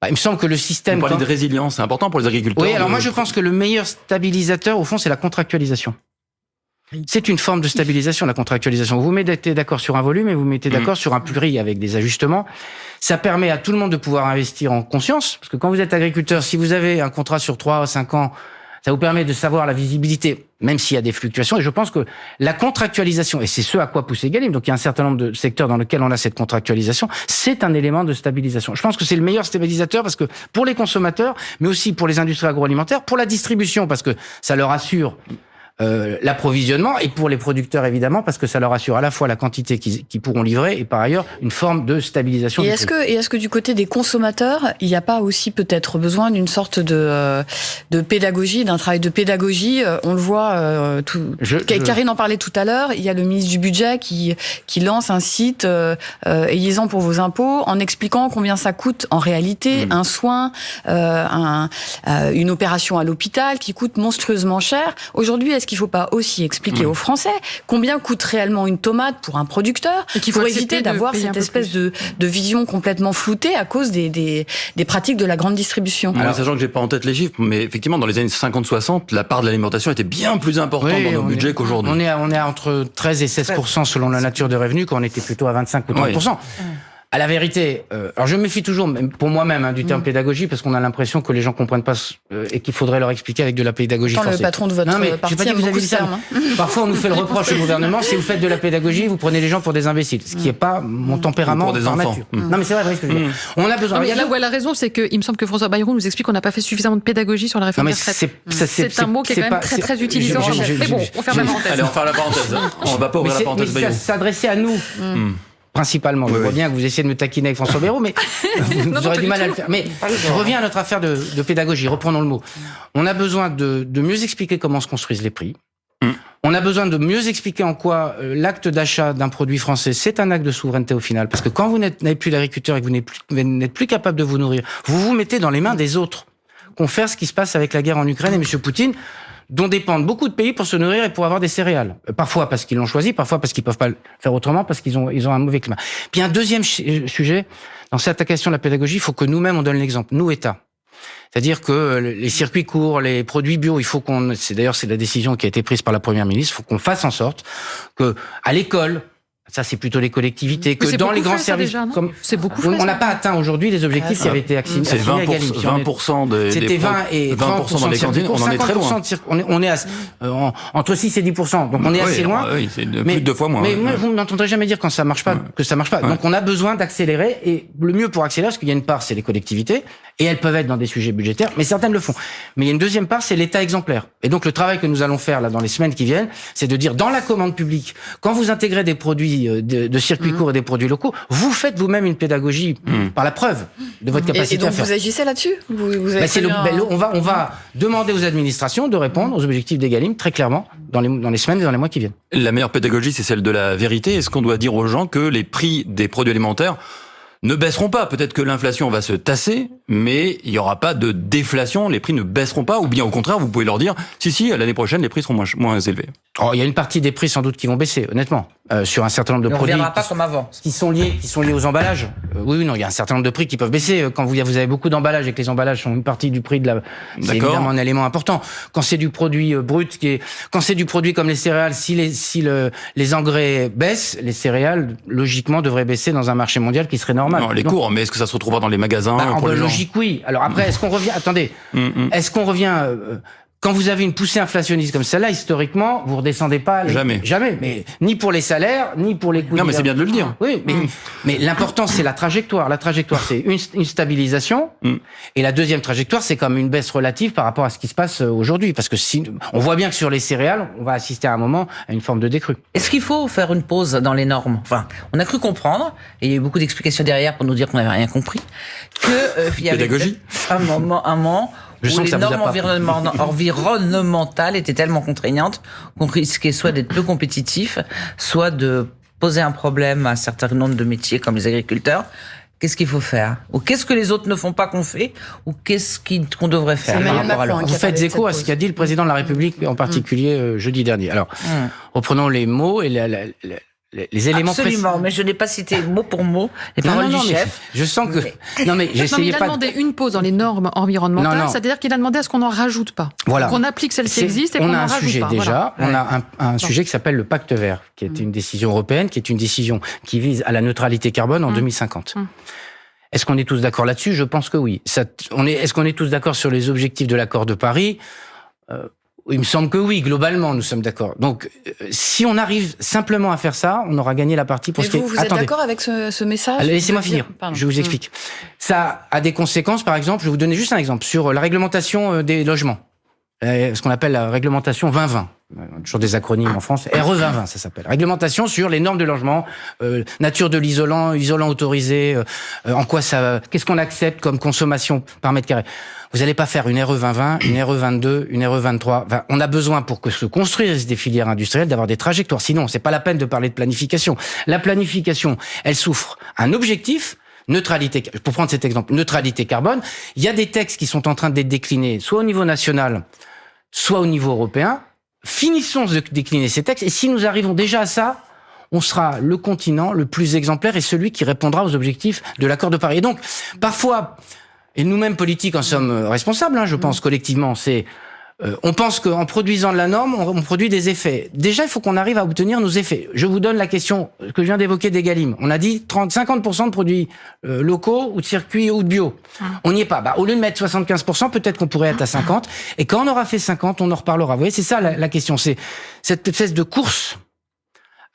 Bah, il me semble que le système. Vous parlez de résilience, c'est important pour les agriculteurs. Oui, alors moi je pense que le meilleur stabilisateur, au fond, c'est la contractualisation. C'est une forme de stabilisation, la contractualisation. Vous vous mettez d'accord sur un volume et vous mettez d'accord mm. sur un prix avec des ajustements. Ça permet à tout le monde de pouvoir investir en conscience. Parce que quand vous êtes agriculteur, si vous avez un contrat sur 3 ou 5 ans ça vous permet de savoir la visibilité, même s'il y a des fluctuations. Et je pense que la contractualisation, et c'est ce à quoi pousse Egalim, donc il y a un certain nombre de secteurs dans lesquels on a cette contractualisation, c'est un élément de stabilisation. Je pense que c'est le meilleur stabilisateur parce que pour les consommateurs, mais aussi pour les industries agroalimentaires, pour la distribution, parce que ça leur assure euh, l'approvisionnement et pour les producteurs évidemment parce que ça leur assure à la fois la quantité qu'ils pourront livrer et par ailleurs une forme de stabilisation. Et est-ce que et est-ce que du côté des consommateurs, il n'y a pas aussi peut-être besoin d'une sorte de euh, de pédagogie, d'un travail de pédagogie euh, On le voit. Euh, tout, Karine en parlait tout à l'heure. Il y a le ministre du budget qui qui lance un site euh, ayez-en pour vos impôts en expliquant combien ça coûte en réalité mm. un soin, un, une opération à l'hôpital qui coûte monstrueusement cher. Aujourd'hui, est-ce qu'il ne faut pas aussi expliquer mm. aux Français combien coûte réellement une tomate pour un producteur et qu'il faut éviter d'avoir cette espèce de, de, vision complètement floutée à cause des, des, des pratiques de la grande distribution. Alors, sachant que j'ai pas en tête les chiffres, mais effectivement, dans les années 50-60, la part de l'alimentation était bien plus importante dans nos budgets qu'aujourd'hui. On est, on est entre 13 et 16 selon la nature de revenus, quand on était plutôt à 25 ou 30 à la vérité, euh, alors je me méfie toujours, pour moi-même, hein, du terme mm. pédagogie, parce qu'on a l'impression que les gens comprennent pas euh, et qu'il faudrait leur expliquer avec de la pédagogie Quand le patron de votre non, mais parti pas dit que vous avez dit ça. Hein. Parfois, on nous fait le reproche au gouvernement, si vous faites de la pédagogie, vous prenez les gens pour des imbéciles, ce qui n'est pas mon mm. tempérament pour des enfants. Mm. Non, mais c'est vrai, ce que je veux dire. On a besoin. Non, mais là où elle a raison, c'est qu'il me semble que François Bayrou nous explique qu'on n'a pas fait suffisamment de pédagogie sur la réforme des retraites. C'est un mot qui est quand même très très utilisé. Mais bon, on ferme la parenthèse. Allez, on ferme la parenthèse. On va pas ouvrir la parenthèse Bayrou. S'adresser à nous principalement. je vois bien que vous essayez de me taquiner avec François Bayrou, mais vous aurez du mal à le faire. Mais je reviens à notre affaire de, pédagogie, reprenons le mot. On a besoin de, mieux expliquer comment se construisent les prix. Mm. On a besoin de mieux expliquer en quoi euh, l'acte d'achat d'un produit français, c'est un acte de souveraineté au final. Parce que quand vous n'êtes plus l'agriculteur et que vous n'êtes plus, capable de vous nourrir, vous vous mettez dans les mains des autres. Confère ce qui se passe avec la guerre en Ukraine et M. Poutine dont dépendent beaucoup de pays pour se nourrir et pour avoir des céréales. Euh, parfois parce qu'ils l'ont choisi, parfois parce qu'ils peuvent pas le faire autrement, parce qu'ils ont, ils ont un mauvais climat. Puis un deuxième euh, sujet, dans cette question de la pédagogie, il faut que nous-mêmes on donne l'exemple, nous États. C'est-à-dire que les circuits courts, les produits bio, il faut qu'on, c'est d'ailleurs c'est la décision qui a été prise par la première ministre, il faut qu'on fasse en sorte que à l'école, Ça, c'est plutôt les collectivités que dans les grands services. comme c'est beaucoup. on n'a pas atteint aujourd'hui les objectifs qui avaient été acquis. C'est 20, 20 des, C'était 20 et 20 dans les cantines. On en est très loin. On est, on est à, euh, entre 6 et 10 Donc on est assez loin. Oui, c'est plus de deux fois moins. Mais vous n'entendrez jamais dire quand ça marche pas que ça marche pas. Donc on a besoin d'accélérer et le mieux pour accélérer, parce qu'il y a une part, c'est les collectivités et elles peuvent être dans des sujets budgétaires, mais certaines le font. Mais il y a une deuxième part, c'est l'État exemplaire. Et donc le travail que nous allons faire là dans les semaines qui viennent, c'est de dire dans la commande publique, quand vous intégrez des produits euh, de, de circuits mmh. courts et des produits locaux, vous faites vous-même une pédagogie mmh. par la preuve de votre capacité et, donc à faire. Vous agissez là-dessus? Vous, vous avez ben, le, On va on va demander aux administrations de répondre aux objectifs d'Egalim très clairement dans les dans les semaines et dans les mois qui viennent. La meilleure pédagogie, c'est celle de la vérité. Est-ce qu'on doit dire aux gens que les prix des produits alimentaires ne baisseront pas. Peut-être que l'inflation va se tasser, mais il n'y aura pas de déflation, les prix ne baisseront pas, ou bien au contraire, vous pouvez leur dire, si, si, l'année prochaine, les prix seront moins, moins élevés. Oh, il y a une partie des prix sans doute qui vont baisser, honnêtement. Euh, sur un certain nombre de produits. pas qui, comme avant. Qui sont liés, qui sont liés aux emballages. Euh, oui, non, il y a un certain nombre de prix qui peuvent baisser. Euh, quand vous, vous avez beaucoup d'emballages et que les emballages sont une partie du prix de la, c'est évidemment un élément important. Quand c'est du produit brut, qui est, quand c'est du produit comme les céréales, si les, si le, les engrais baissent, les céréales, logiquement, devraient baisser dans un marché mondial qui serait normal. Non, les cours, mais est-ce que ça se retrouvera dans les magasins bah, pour En logique, oui. Alors après, est-ce qu'on revient, attendez, mm, mm. est-ce qu'on revient, quand vous avez une poussée inflationniste comme celle-là, historiquement, vous redescendez pas. Jamais. Jamais. Mais ni pour les salaires, ni pour les coûts. Non, mais c'est bien de le dire. Oui, mais, mm. mais l'important, c'est la trajectoire. La trajectoire, c'est une, une, stabilisation. Mm. Et la deuxième trajectoire, c'est comme une baisse relative par rapport à ce qui se passe euh, aujourd'hui. Parce que si, on voit bien que sur les céréales, on va assister à un moment à une forme de décrue. Est-ce qu'il faut faire une pause dans les normes? Enfin, on a cru comprendre, et il y a eu beaucoup d'explications derrière pour nous dire qu'on n'avait rien compris, que euh, il y avait un moment, un moment je où les normes environnementales étaient tellement contraignantes qu'on risquait soit d'être peu compétitif, soit de poser un problème à un certain nombre de métiers comme les agriculteurs. Qu'est-ce qu'il faut faire? Ou qu'est-ce que les autres ne font pas qu'on fait? Ou qu'est-ce qu'on devrait faire Vous faites écho à ce qu'a dit le président de la République, en particulier euh, jeudi dernier. Alors, hum. reprenons les mots et la, la, les éléments Absolument, mais je n'ai pas cité mot pour mot les paroles du chef. Je sens que non mais j'essayais pas. Il a demandé une pause dans les normes environnementales, c'est-à-dire qu'il a demandé à ce qu'on n'en rajoute pas, voilà. qu'on applique celles qui existent et qu'on en rajoute pas. On a un sujet déjà, on a un, un sujet qui s'appelle le Pacte Vert, qui est mm. une décision européenne, qui est une décision qui vise à la neutralité carbone en 2050. Mm. Mm. Est-ce qu'on est tous d'accord là-dessus? Je pense que oui. Ça, on est, est-ce qu'on est tous d'accord sur les objectifs de l'accord de Paris? Euh, il me semble que oui, globalement, nous sommes d'accord. Donc, euh, si on arrive simplement à faire ça, on aura gagné la partie pour ce qui vous, vous êtes d'accord avec ce, ce message Laissez-moi finir. Je vous explique. Mmh. Ça a des conséquences, par exemple, je vais vous donner juste un exemple, sur la réglementation euh, des logements. Euh, ce qu'on appelle la réglementation 2020. Toujours des acronymes en France. RE 2020, ça s'appelle. Réglementation sur les normes de logement, euh, nature de l'isolant, isolant autorisé, euh, en quoi ça, qu'est-ce qu'on accepte comme consommation par mètre carré. Vous n'allez pas faire une RE 2020, une RE 22, une RE 23. Enfin, on a besoin pour que se construisent des filières industrielles d'avoir des trajectoires. Sinon, c'est pas la peine de parler de planification. La planification, elle souffre un objectif, neutralité, pour prendre cet exemple, neutralité carbone, il y a des textes qui sont en train d'être déclinés, soit au niveau national, soit au niveau européen. Finissons de décliner ces textes, et si nous arrivons déjà à ça, on sera le continent le plus exemplaire et celui qui répondra aux objectifs de l'accord de Paris. Et donc, parfois, et nous-mêmes politiques en sommes responsables, hein, je pense collectivement, c'est euh, on pense qu'en produisant de la norme, on, produit des effets. Déjà, il faut qu'on arrive à obtenir nos effets. Je vous donne la question que je viens d'évoquer d'Egalim. On a dit 30, 50% de produits euh, locaux ou de circuits ou de bio. Ah. On n'y est pas. Bah, au lieu de mettre 75%, peut-être qu'on pourrait être à 50. Et quand on aura fait 50, on en reparlera. Vous voyez, c'est ça la, la question. C'est cette espèce de course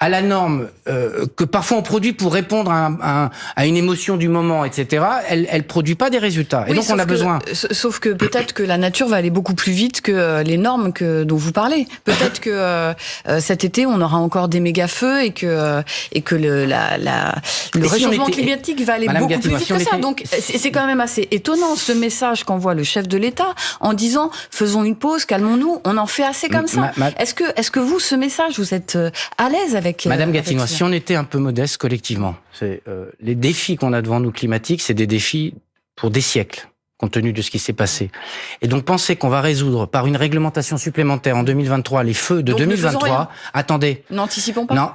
à la norme euh, que parfois on produit pour répondre à, à, une émotion du moment, etc., elle, elle produit pas des résultats. Et donc on a besoin. Sauf que peut-être que la nature va aller beaucoup plus vite que euh, les normes que dont vous parlez. Peut-être que euh, cet été on aura encore des méga feux et que et que le la, la le réchauffement climatique va aller beaucoup plus vite que ça. Donc c'est quand même assez étonnant ce message qu'envoie le chef de l'État en disant faisons une pause, calmons-nous, on en fait assez comme ça. Est-ce que est-ce que vous ce message vous êtes à l'aise avec Madame Gatinois, si on était un peu modeste collectivement, c'est euh, les défis qu'on a devant nous climatiques, c'est des défis pour des siècles compte tenu de ce qui s'est passé. Et donc penser qu'on va résoudre par une réglementation supplémentaire en 2023 les feux de 2023, attendez. N'anticipons pas. Non.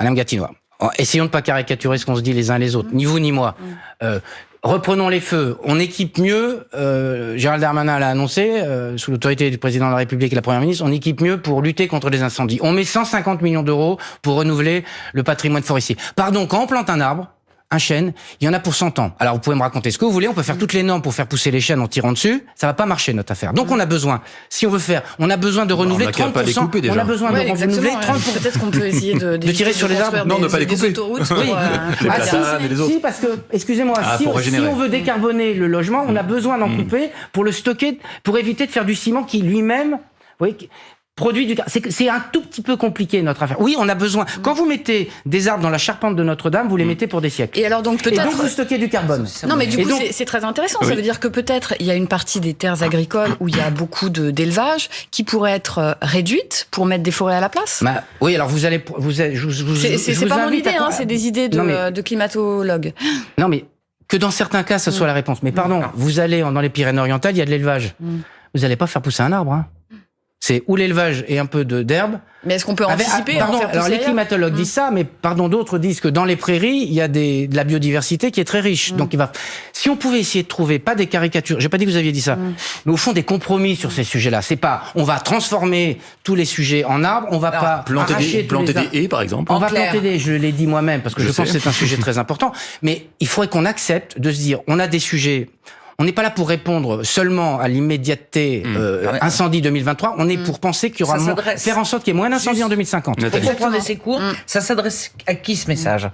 Madame Gatinois, essayons de pas caricaturer ce qu'on se dit les uns les autres, mmh. ni vous ni moi. Mmh. Euh, Reprenons les feux. On équipe mieux. Euh, Gérald Darmanin l'a annoncé euh, sous l'autorité du président de la République et la Première ministre. On équipe mieux pour lutter contre les incendies. On met 150 millions d'euros pour renouveler le patrimoine forestier. Pardon, quand on plante un arbre, un chêne, il y en a pour 100 ans. Alors vous pouvez me raconter ce que vous voulez, on peut faire toutes les normes pour faire pousser les chênes en tirant dessus, ça va pas marcher notre affaire. Donc on a besoin, si on veut faire, on a besoin de renouveler on 30%. Pas les couper déjà. On a besoin de renouveler 30%. Peut-être qu'on peut essayer de, de tirer sur les arbres. Non, ne pas les couper. Pour, oui. euh, ah, si, si, parce que, excusez-moi, ah, si, on, si, on veut décarboner le logement, on a besoin d'en mmh. couper pour le stocker, pour éviter de faire du ciment qui lui-même, voyez, produit du c'est un tout petit peu compliqué notre affaire. Oui, on a besoin. Quand vous mettez des arbres dans la charpente de Notre-Dame, vous les mm. mettez pour des siècles. Et alors donc peut-être donc vous stockez du carbone. Non mais du coup c'est très intéressant. Ça veut dire que peut-être il y a une partie des terres agricoles où il y a beaucoup d'élevage qui pourrait être euh, réduite pour mettre des forêts à la place. Bah, oui, alors vous allez vous, vous c'est pas mon idée, hein, c'est des idées de, de climatologues. Non mais que dans certains cas, ce soit mm. la réponse. Mais pardon, mm. vous allez dans les Pyrénées-Orientales, il y a de l'élevage. Vous n'allez pas faire pousser un arbre. Hein. C'est ou l'élevage et un peu de d'herbe. Mais est-ce qu'on peut anticiper ah, pardon, Alors les climatologues disent ça, mais pardon, d'autres disent que dans les prairies, il y a des, de la biodiversité qui est très riche. Mm. Donc il va. Si on pouvait essayer de trouver pas des caricatures, j'ai pas dit que vous aviez dit ça, mm. mais au fond des compromis sur ces sujets-là. C'est pas, on va transformer tous les sujets en arbres, on va pas planter des, planter des haies par exemple. On va planter des, je l'ai dit moi-même parce que je, je pense que c'est un sujet très important. Mais il faudrait qu'on accepte de se dire, on a des sujets on n'est pas là pour répondre seulement à l'immédiateté hmm. euh, incendie 2023. On est hmm. pour penser qu'il y aura moins, faire en sorte qu'il y ait moins d'incendies en 2050. Pour comprendre ces cours, hmm. ça s'adresse à qui ce message?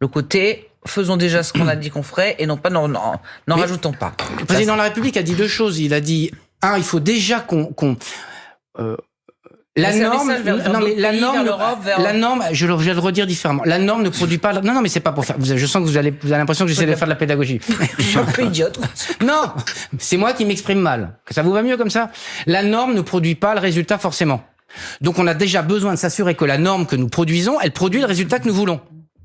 Le côté faisons déjà ce qu'on a dit qu'on ferait et non pas n'en rajoutons pas. Le président de la République a dit deux choses. Il a dit un, il faut déjà qu'on euh, la norme, non mais la norme, la norme, je, vais le redire différemment. La norme ne produit pas. Non, non, mais c'est pas pour faire. Je sens que vous, allez, vous avez l'impression que j'essaie de faire de la pédagogie. je suis un peu idiote. non, c'est moi qui m'exprime mal. Ça vous va mieux comme ça? La norme ne produit pas le résultat forcément. Donc on a déjà besoin de s'assurer que la norme que nous produisons, elle produit le résultat que nous voulons.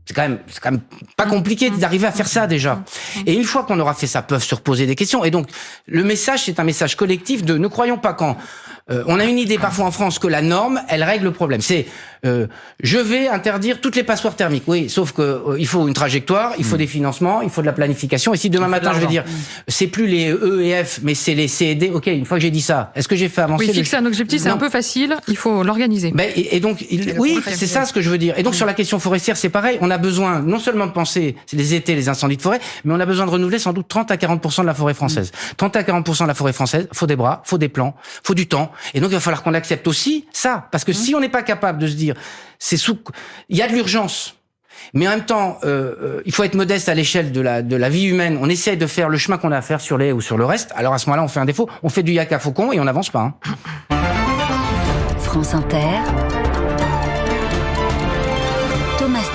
C'est quand même, c'est quand même pas compliqué d'arriver à faire ça déjà. Et une fois qu'on aura fait ça, peuvent se reposer des questions. Et donc, le message, c'est un message collectif de ne croyons pas quand euh, on a une idée parfois en France que la norme, elle règle le problème. C'est euh, je vais interdire toutes les passoires thermiques. Oui, sauf que euh, il faut une trajectoire, il faut mm. des financements, il faut de la planification. Et si demain matin je vais dire c'est plus les E et F, mais c'est les C et D. Ok, une fois que j'ai dit ça, est-ce que j'ai fait avancer Oui, fixer un objectif, c'est un peu facile. Il faut l'organiser. Ben, et, donc oui, c'est ça ce que je veux dire. Et donc sur la question forestière, c'est pareil. On a besoin non seulement de penser les étés, les incendies de forêt, mais on a besoin de renouveler sans doute 30 à 40 de la forêt française. 30 à 40 de la forêt française, faut des bras, faut des plans, faut du temps. Et donc il va falloir qu'on accepte aussi ça, parce que mmh. si on n'est pas capable de se dire c'est sous, il y a de l'urgence. Mais en même temps, euh, euh, il faut être modeste à l'échelle de la, de la vie humaine. On essaie de faire le chemin qu'on a à faire sur les ou sur le reste. Alors à ce moment-là, on fait un défaut. On fait du yak à faucon et on n'avance pas. Hein. France Inter.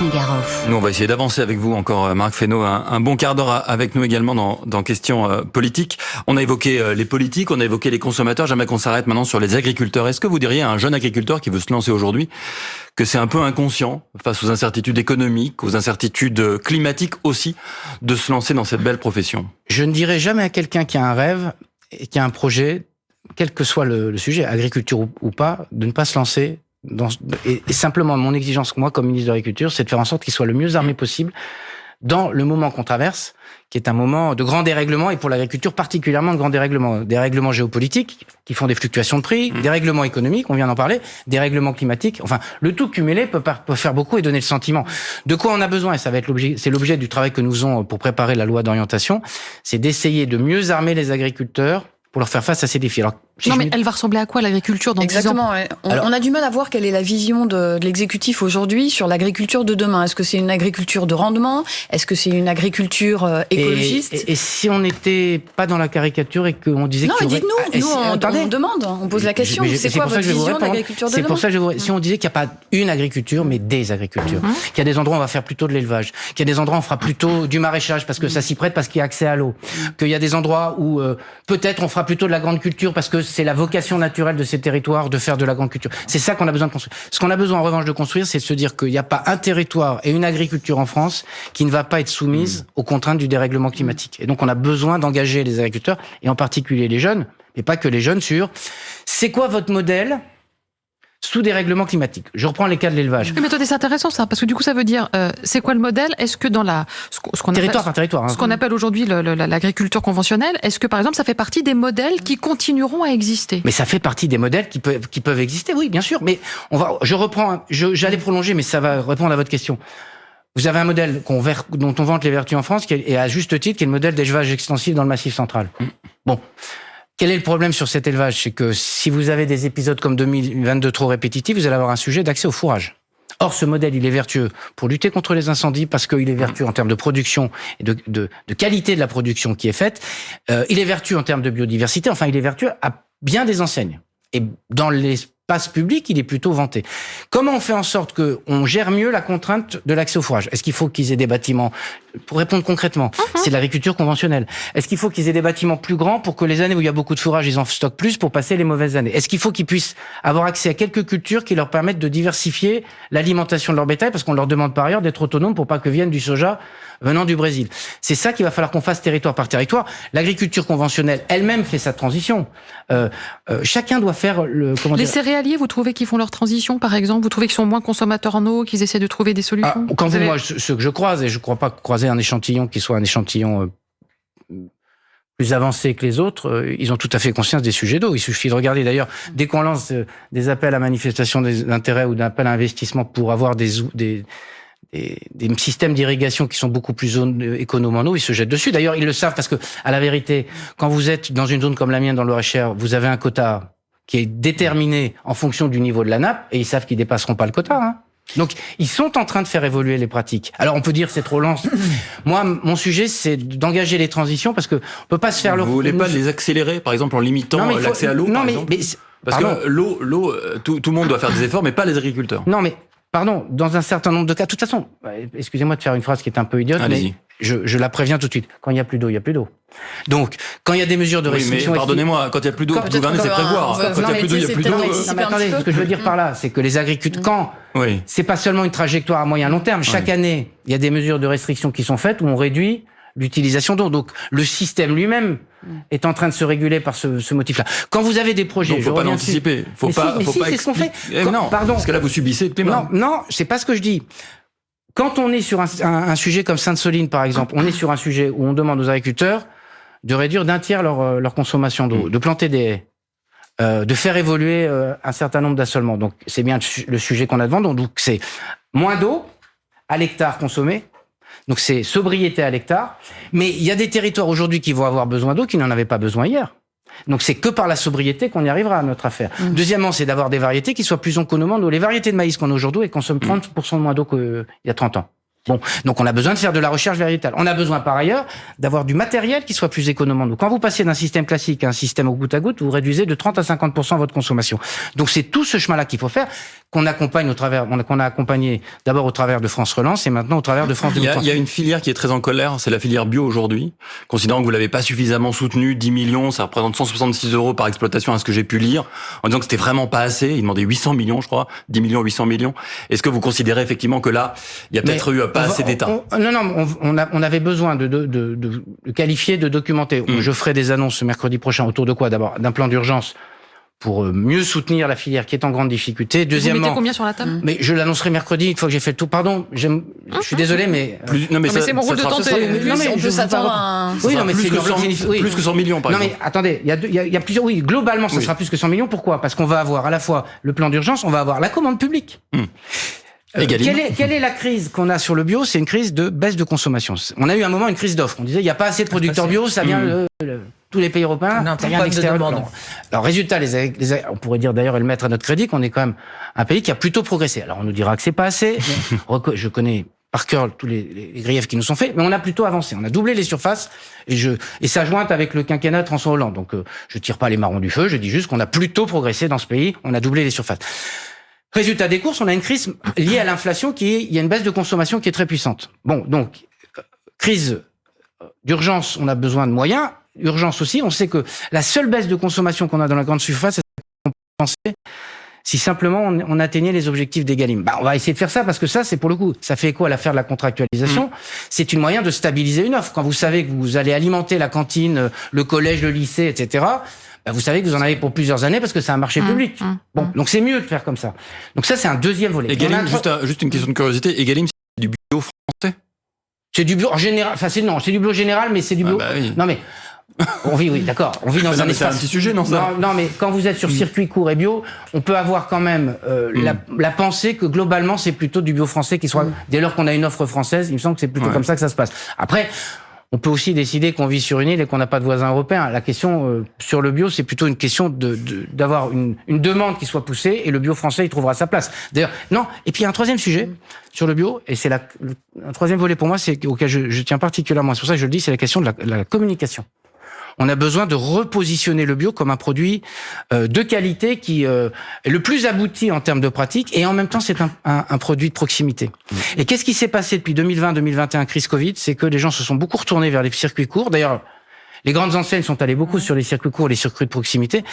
Nous, on va essayer d'avancer avec vous encore, euh, Marc Fesneau, un, bon quart d'heure avec nous également dans, dans questions euh, politiques. On a évoqué euh, les politiques, on a évoqué les consommateurs. J'aimerais qu'on s'arrête maintenant sur les agriculteurs. Est-ce que vous diriez à un jeune agriculteur qui veut se lancer aujourd'hui que c'est un peu inconscient face aux incertitudes économiques, aux incertitudes climatiques aussi, de se lancer dans cette belle profession? Je ne dirais jamais à quelqu'un qui a un rêve et qui a un projet, quel que soit le, sujet, agriculture ou pas, de ne pas se lancer et, simplement, mon exigence, moi, comme ministre de l'Agriculture, c'est de faire en sorte qu'il soit le mieux armé possible dans le moment qu'on traverse, qui est un moment de grand dérèglement, et pour l'agriculture particulièrement de grand dérèglement. Des règlements géopolitiques, qui font des fluctuations de prix, mmh. des règlements économiques, on vient d'en parler, des règlements climatiques, enfin, le tout cumulé peut, peut, faire beaucoup et donner le sentiment. De quoi on a besoin, et ça va être l'objet, c'est l'objet du travail que nous faisons pour préparer la loi d'orientation, c'est d'essayer de mieux armer les agriculteurs pour leur faire face à ces défis. Alors, non, mais elle va ressembler à quoi l'agriculture dans Exactement, 10 ans on, on, a du mal à voir quelle est la vision de, de l'exécutif aujourd'hui sur l'agriculture de demain. Est-ce que c'est une agriculture de rendement? Est-ce que c'est une agriculture euh, écologiste? et, et, si on n'était pas dans la caricature et qu'on disait non, que... Non, dites-nous, nous, on, on, demande, on pose la question. C'est quoi votre vision de l'agriculture de demain C'est pour ça que je vous... Si on disait qu'il n'y a pas une agriculture, mais des agricultures, mhm. qu'il y a des endroits où on va faire plutôt de l'élevage, qu'il y a des endroits où on fera plutôt du maraîchage parce que ça s'y prête parce qu'il y a accès à l'eau, qu'il y a des endroits où euh, peut-être on fera plutôt de la grande culture parce que c'est la vocation naturelle de ces territoires de faire de la grande culture. C'est ça qu'on a besoin de construire. Ce qu'on a besoin en revanche de construire, c'est de se dire qu'il n'y a pas un territoire et une agriculture en France qui ne va pas être soumise mmh. aux contraintes du dérèglement climatique. Et donc on a besoin d'engager les agriculteurs, et en particulier les jeunes, et pas que les jeunes, sur c'est quoi votre modèle sous des règlements climatiques. Je reprends les cas de l'élevage. Mais attendez, c'est intéressant ça, parce que du coup, ça veut dire, euh, c'est quoi le modèle? Est-ce que dans la ce qu'on territoire appelle, territoire, hein. ce qu'on appelle aujourd'hui l'agriculture conventionnelle, est-ce que par exemple, ça fait partie des modèles qui continueront à exister? Mais ça fait partie des modèles qui peuvent qui peuvent exister, oui, bien sûr. Mais on va, je reprends, j'allais prolonger, mais ça va répondre à votre question. Vous avez un modèle dont on vante les vertus en France, qui est, et à juste titre, qui est le modèle d'élevage extensif dans le Massif central. Bon. Quel est le problème sur cet élevage? C'est que si vous avez des épisodes comme 2022 trop répétitifs, vous allez avoir un sujet d'accès au fourrage. Or, ce modèle, il est vertueux pour lutter contre les incendies parce qu'il est vertueux en termes de production et de, de, de, qualité de la production qui est faite. Euh, il est vertueux en termes de biodiversité. Enfin, il est vertueux à bien des enseignes. Et dans les passe public, il est plutôt vanté. Comment on fait en sorte qu'on gère mieux la contrainte de l'accès au fourrage? Est-ce qu'il faut qu'ils aient des bâtiments Pour répondre concrètement, uh-huh. c'est de l'agriculture conventionnelle. Est-ce qu'il faut qu'ils aient des bâtiments plus grands pour que les années où il y a beaucoup de fourrage, ils en stockent plus pour passer les mauvaises années? Est-ce qu'il faut qu'ils puissent avoir accès à quelques cultures qui leur permettent de diversifier l'alimentation de leur bétail parce qu'on leur demande par ailleurs d'être autonomes pour pas que vienne du soja venant du Brésil? C'est ça qu'il va falloir qu'on fasse territoire par territoire. L'agriculture conventionnelle elle-même fait sa transition. Euh, euh, chacun doit faire le. Comment les céréaliers, vous trouvez qu'ils font leur transition, par exemple? Vous trouvez qu'ils sont moins consommateurs en eau, qu'ils essaient de trouver des solutions? ah, Quand vous, moi, ce que je croise, et je ne crois pas croiser un échantillon qui soit un échantillon euh, plus avancé que les autres, ils ont tout à fait conscience des sujets d'eau. Il suffit de regarder d'ailleurs, dès qu'on lance des appels à manifestation d'intérêt ou d'appels à investissement pour avoir des, des, des, systèmes d'irrigation qui sont beaucoup plus euh, économes en eau, ils se jettent dessus. D'ailleurs, ils le savent parce que, à la vérité, quand vous êtes dans une zone comme la mienne, dans le cher vous avez un quota qui est déterminé en fonction du niveau de la nappe, et ils savent qu'ils dépasseront pas le quota. Hein. Donc, ils sont en train de faire évoluer les pratiques. Alors, on peut dire c'est trop lent. Moi, mon sujet, c'est d'engager les transitions parce que on peut pas se faire le. Vous voulez pas les accélérer, par exemple, en limitant l'accès à l'eau, par mais, exemple Parce que l'eau, l'eau, euh, tout, tout le monde doit faire des efforts, mais pas les agriculteurs. Non, mais Pardon, dans un certain nombre de cas. De toute façon, excusez-moi de faire une phrase qui est un peu idiote, mais je, la préviens tout de suite. Quand il n'y a plus d'eau, il n'y a plus d'eau. Donc, quand il y a des mesures de restriction... Oui, pardonnez-moi, quand il n'y a plus d'eau, gouverner, c'est prévoir. Quand il n'y a plus d'eau, il n'y a plus d'eau. attendez, ce que je veux dire par là, c'est que les agriculteurs, quand oui. c'est pas seulement une trajectoire à moyen long terme, chaque année, il y a des mesures de restriction qui sont faites où on réduit l'utilisation d'eau. Donc le système lui-même est en train de se réguler par ce, ce motif-là. Quand vous avez des projets, il faut pas l'anticiper. Faut pas, faut pas c'est ce qu'on fait. Eh non, pardon. Parce que là vous subissez le climat. Non, non, c'est pas ce que je dis. Quand on est sur un, un, sujet comme Sainte-Soline, par exemple, on est sur un sujet où on demande aux agriculteurs de réduire d'un tiers leur, euh, leur consommation d'eau, mm. de planter des haies, euh, de faire évoluer euh, un certain nombre d'assolements. Donc c'est bien le sujet qu'on a devant. Donc c'est moins d'eau à l'hectare consommé, donc c'est sobriété à l'hectare. Mais il y a des territoires aujourd'hui qui vont avoir besoin d'eau qui n'en avaient pas besoin hier. Donc c'est que par la sobriété qu'on y arrivera à notre affaire. Mmh. Deuxièmement, c'est d'avoir des variétés qui soient plus économes. Les variétés de maïs qu'on a aujourd'hui, elles consomment 30% moins d'eau qu'il y a 30 ans. Bon, donc on a besoin de faire de la recherche végétale. On a besoin par ailleurs d'avoir du matériel qui soit plus économe en eau. Quand vous passez d'un système classique à un système au goutte à goutte, vous réduisez de 30 à 50 votre consommation. Donc c'est tout ce chemin-là qu'il faut faire, qu'on accompagne au travers, qu'on a accompagné d'abord au travers de France Relance et maintenant au travers de France il y, a, il y a une filière qui est très en colère, c'est la filière bio aujourd'hui. Considérant que vous l'avez pas suffisamment soutenue, 10 millions, ça représente 166 euros par exploitation à ce que j'ai pu lire, en disant que c'était vraiment pas assez. Ils demandaient 800 millions, je crois, 10 millions, 800 millions. Est-ce que vous considérez effectivement que là, il y a peut-être eu pas assez d'État non, non, on, a, on, avait besoin de, de, de, de, qualifier, de documenter. Mm. Je ferai des annonces ce mercredi prochain autour de quoi? D'abord, d'un plan d'urgence pour euh, mieux soutenir la filière qui est en grande difficulté. Deuxièmement, Vous mettez combien sur la table Mais je l'annoncerai mercredi une fois que j'ai fait le tout. Pardon, je suis désolé, mais euh, plus, non mais, c'est mon rôle de tenter. non mais on peut s'attendre à un... oui, non mais plus, que 100, oui. plus que 100 millions par non, exemple. Non mais attendez, il y a, y, a, y a, plusieurs. Oui, globalement, ça sera plus que 100 millions. Pourquoi? Parce qu'on va avoir à la fois le plan d'urgence, on va avoir la commande publique. Hmm. Euh, quelle, est, quelle, est, la crise qu'on a sur le bio? C'est une crise de baisse de consommation. On a eu un moment une crise d'offre. On disait il n'y a pas assez de producteurs bio, ça vient de mmh. Tous les pays européens. Non, rien d'extérieur. Alors résultat, les, les, on pourrait dire d'ailleurs et le mettre à notre crédit qu'on est quand même un pays qui a plutôt progressé. Alors on nous dira que c'est pas assez. Mais je connais par cœur tous les, les, griefs qui nous sont faits, mais on a plutôt avancé. On a doublé les surfaces et je et ça jointe avec le quinquennat de François Hollande. Donc euh, je tire pas les marrons du feu, je dis juste qu'on a plutôt progressé dans ce pays. On a doublé les surfaces. Résultat des courses, on a une crise liée à l'inflation qui est, il y a une baisse de consommation qui est très puissante. Bon, donc, euh, crise d'urgence, on a besoin de moyens. Urgence aussi, on sait que la seule baisse de consommation qu'on a dans la grande surface, c'est compenser si simplement on, atteignait les objectifs d'Egalim. Bah, on va essayer de faire ça parce que ça, c'est pour le coup, ça fait écho à l'affaire de la contractualisation. Mmh. C'est une moyen de stabiliser une offre. Quand vous savez que vous allez alimenter la cantine, le collège, le lycée, etc., bah, vous savez que vous en avez pour plusieurs années parce que c'est un marché mmh, public. Mmh, bon, donc c'est mieux de faire comme ça. Donc ça, c'est un deuxième volet. Egalim, juste, juste, une question de curiosité. Egalim, c'est du bio français? C'est du bio en général. Enfin, c'est non, c'est du bio général, mais c'est du bio. Ah bah non mais on vit, oui, d'accord. On vit dans un espace. C'est un petit sujet, non ça non, non, mais quand vous êtes sur circuit court et bio, on peut avoir quand même euh, la, pensée que globalement c'est plutôt du bio français qui soit. Dès lors qu'on a une offre française, il me semble que c'est plutôt comme ça que ça se passe. Après, on peut aussi décider qu'on vit sur une île et qu'on n'a pas de voisins européens. La question euh, sur le bio, c'est plutôt une question d'avoir de, une, une, demande qui soit poussée et le bio français, il trouvera sa place. D'ailleurs, non. Et puis il y a un troisième sujet sur le bio, et c'est un troisième volet pour moi, c'est auquel je, je, tiens particulièrement. C'est pour ça que je le dis, c'est la question de la, la communication on a besoin de repositionner le bio comme un produit euh, de qualité qui euh, est le plus abouti en termes de pratique et en même temps c'est un, un, produit de proximité. Mmh. Et qu'est-ce qui s'est passé depuis 2020-2021 crise Covid? C'est que les gens se sont beaucoup retournés vers les circuits courts. D'ailleurs, les grandes enseignes sont allées beaucoup sur les circuits courts, les circuits de proximité,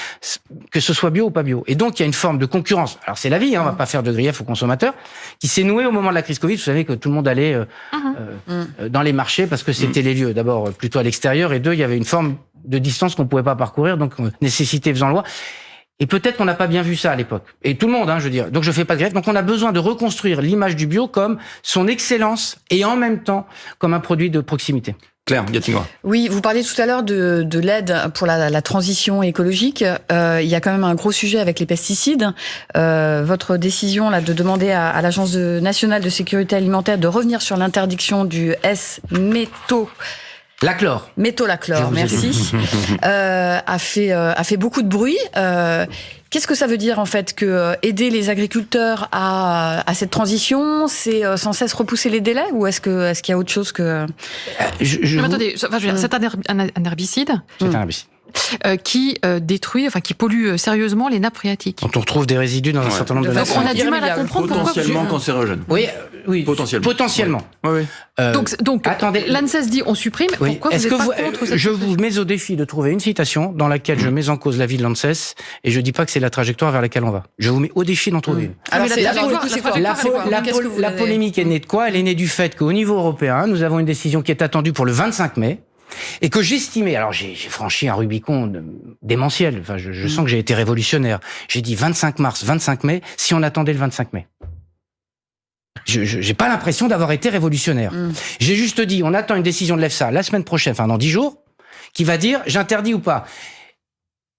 que ce soit bio ou pas bio. Et donc, il y a une forme de concurrence. Alors, c'est la vie, hein, on va pas faire de grief aux consommateurs, qui s'est nouée au moment de la crise Covid. Vous savez que tout le monde allait euh, mmh. euh, dans les marchés parce que c'était mmh. les lieux, d'abord, plutôt à l'extérieur, et deux, il y avait une forme de distance qu'on pouvait pas parcourir, donc euh, nécessité faisant loi. Et peut-être qu'on n'a pas bien vu ça à l'époque. Et tout le monde, hein, je veux dire. Donc je fais pas de grève. Donc on a besoin de reconstruire l'image du bio comme son excellence et en même temps comme un produit de proximité. Claire, Gatinois. Oui, vous parliez tout à l'heure de, de l'aide pour la, la, transition écologique. Euh, il y a quand même un gros sujet avec les pesticides. Euh, votre décision là de demander à, à l'Agence nationale de sécurité alimentaire de revenir sur l'interdiction du S-métaux la chlore. Métolachlore, merci. euh, a fait euh, a fait beaucoup de bruit. Euh, Qu'est-ce que ça veut dire en fait que euh, aider les agriculteurs à, à cette transition, c'est euh, sans cesse repousser les délais ou est-ce que est-ce qu'il y a autre chose que je, je attendez, enfin, je c'est un, herbicide? C'est un herbicide. Euh, qui euh, détruit, enfin qui pollue euh, sérieusement les nappes phréatiques. Quand on retrouve des résidus dans un certain nombre de nappes. on a du mal à comprendre potentiellement cancérogène. Oui, oui, potentiellement. Potentiellement. Oui. Oui. donc, donc attendez, l'ANSES dit on supprime. Pourquoi vous, êtes pas contre cette Je vous mets au défi de trouver une citation dans laquelle je mets en cause l'avis de l'ANSES et je dis pas que c'est la trajectoire vers laquelle on va. Je vous mets au défi d'en trouver une. Alors, la polémique est née de quoi? Elle est née du fait qu'au niveau européen, nous avons une décision qui est attendue pour le 25 mai et que j'estimais, alors j'ai franchi un Rubicon démentiel, enfin je, je sens que j'ai été révolutionnaire. J'ai dit 25 mars, 25 mai, si on attendait le 25 mai. Je n'ai pas l'impression d'avoir été révolutionnaire. Mm. J'ai juste dit, on attend une décision de l'EFSA la semaine prochaine, enfin dans 10 jours, qui va dire j'interdis ou pas.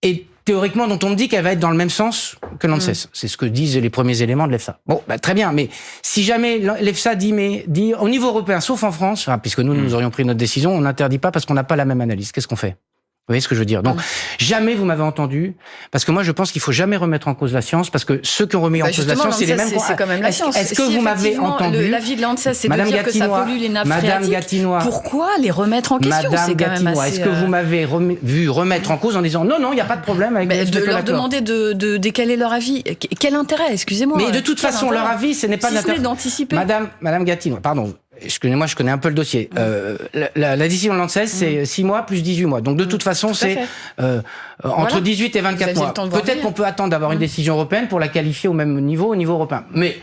Et théoriquement dont on me dit qu'elle va être dans le même sens que l'ANSES. Mm. C'est ce que disent les premiers éléments de l'EFSA. Bon, bah, très bien, mais si jamais l'EFSA dit, mais, dit au niveau européen, sauf en France, puisque nous, nous mm. aurions pris notre décision, on n'interdit pas parce qu'on n'a pas la même analyse. Qu'est-ce qu'on fait? Vous voyez ce que je veux dire? Donc, jamais vous m'avez entendu, parce que moi, je pense qu'il faut jamais remettre en cause la science, parce que ceux qui ont remis en bah, cause la science, c'est les mêmes. C'est quand même la science. Est-ce que vous m'avez entendu? L'avis de l'ANSES, c'est de dire que ça pollue les nappes Madame Gatinois, Pourquoi les remettre en question? Madame Gatinois, est-ce que vous euh, m'avez vu remettre en cause en disant non, non, il n'y a pas de problème avec mais De leur demander de, de décaler leur avis. Quel intérêt? Excusez-moi. Mais de toute façon, leur avis, ce n'est pas d'anticiper. Madame, Madame Gatinois, pardon, Excusez-moi, je connais un peu le dossier. Euh, la, la, la, décision de l'ANSES, c'est 6 mois plus 18 mois. Donc de toute façon, c'est euh, entre 18 et 24 mois. Peut-être qu'on peut attendre d'avoir une décision européenne pour la qualifier au même niveau, au niveau européen. Mais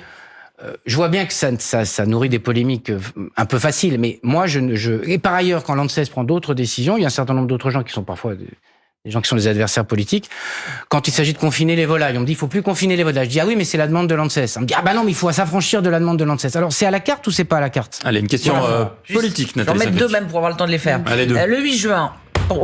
euh, je vois bien que ça, ça, ça, nourrit des polémiques un peu faciles. Mais moi, je, je... et par ailleurs, quand l'ANSES prend d'autres décisions, il y a un certain nombre d'autres gens qui sont parfois les gens qui sont des adversaires politiques, quand il s'agit de confiner les volailles, on me dit il faut plus confiner les volailles. Je dis ah oui mais c'est la demande de l'ANSES. On me dit ah bah non mais il faut s'affranchir de la demande de l'ANSES. Alors c'est à la carte ou c'est pas à la carte? Allez une question euh, politique. Nathalie J'en mettre deux même pour avoir le temps de les faire. Allez, deux. Euh, le 8 juin,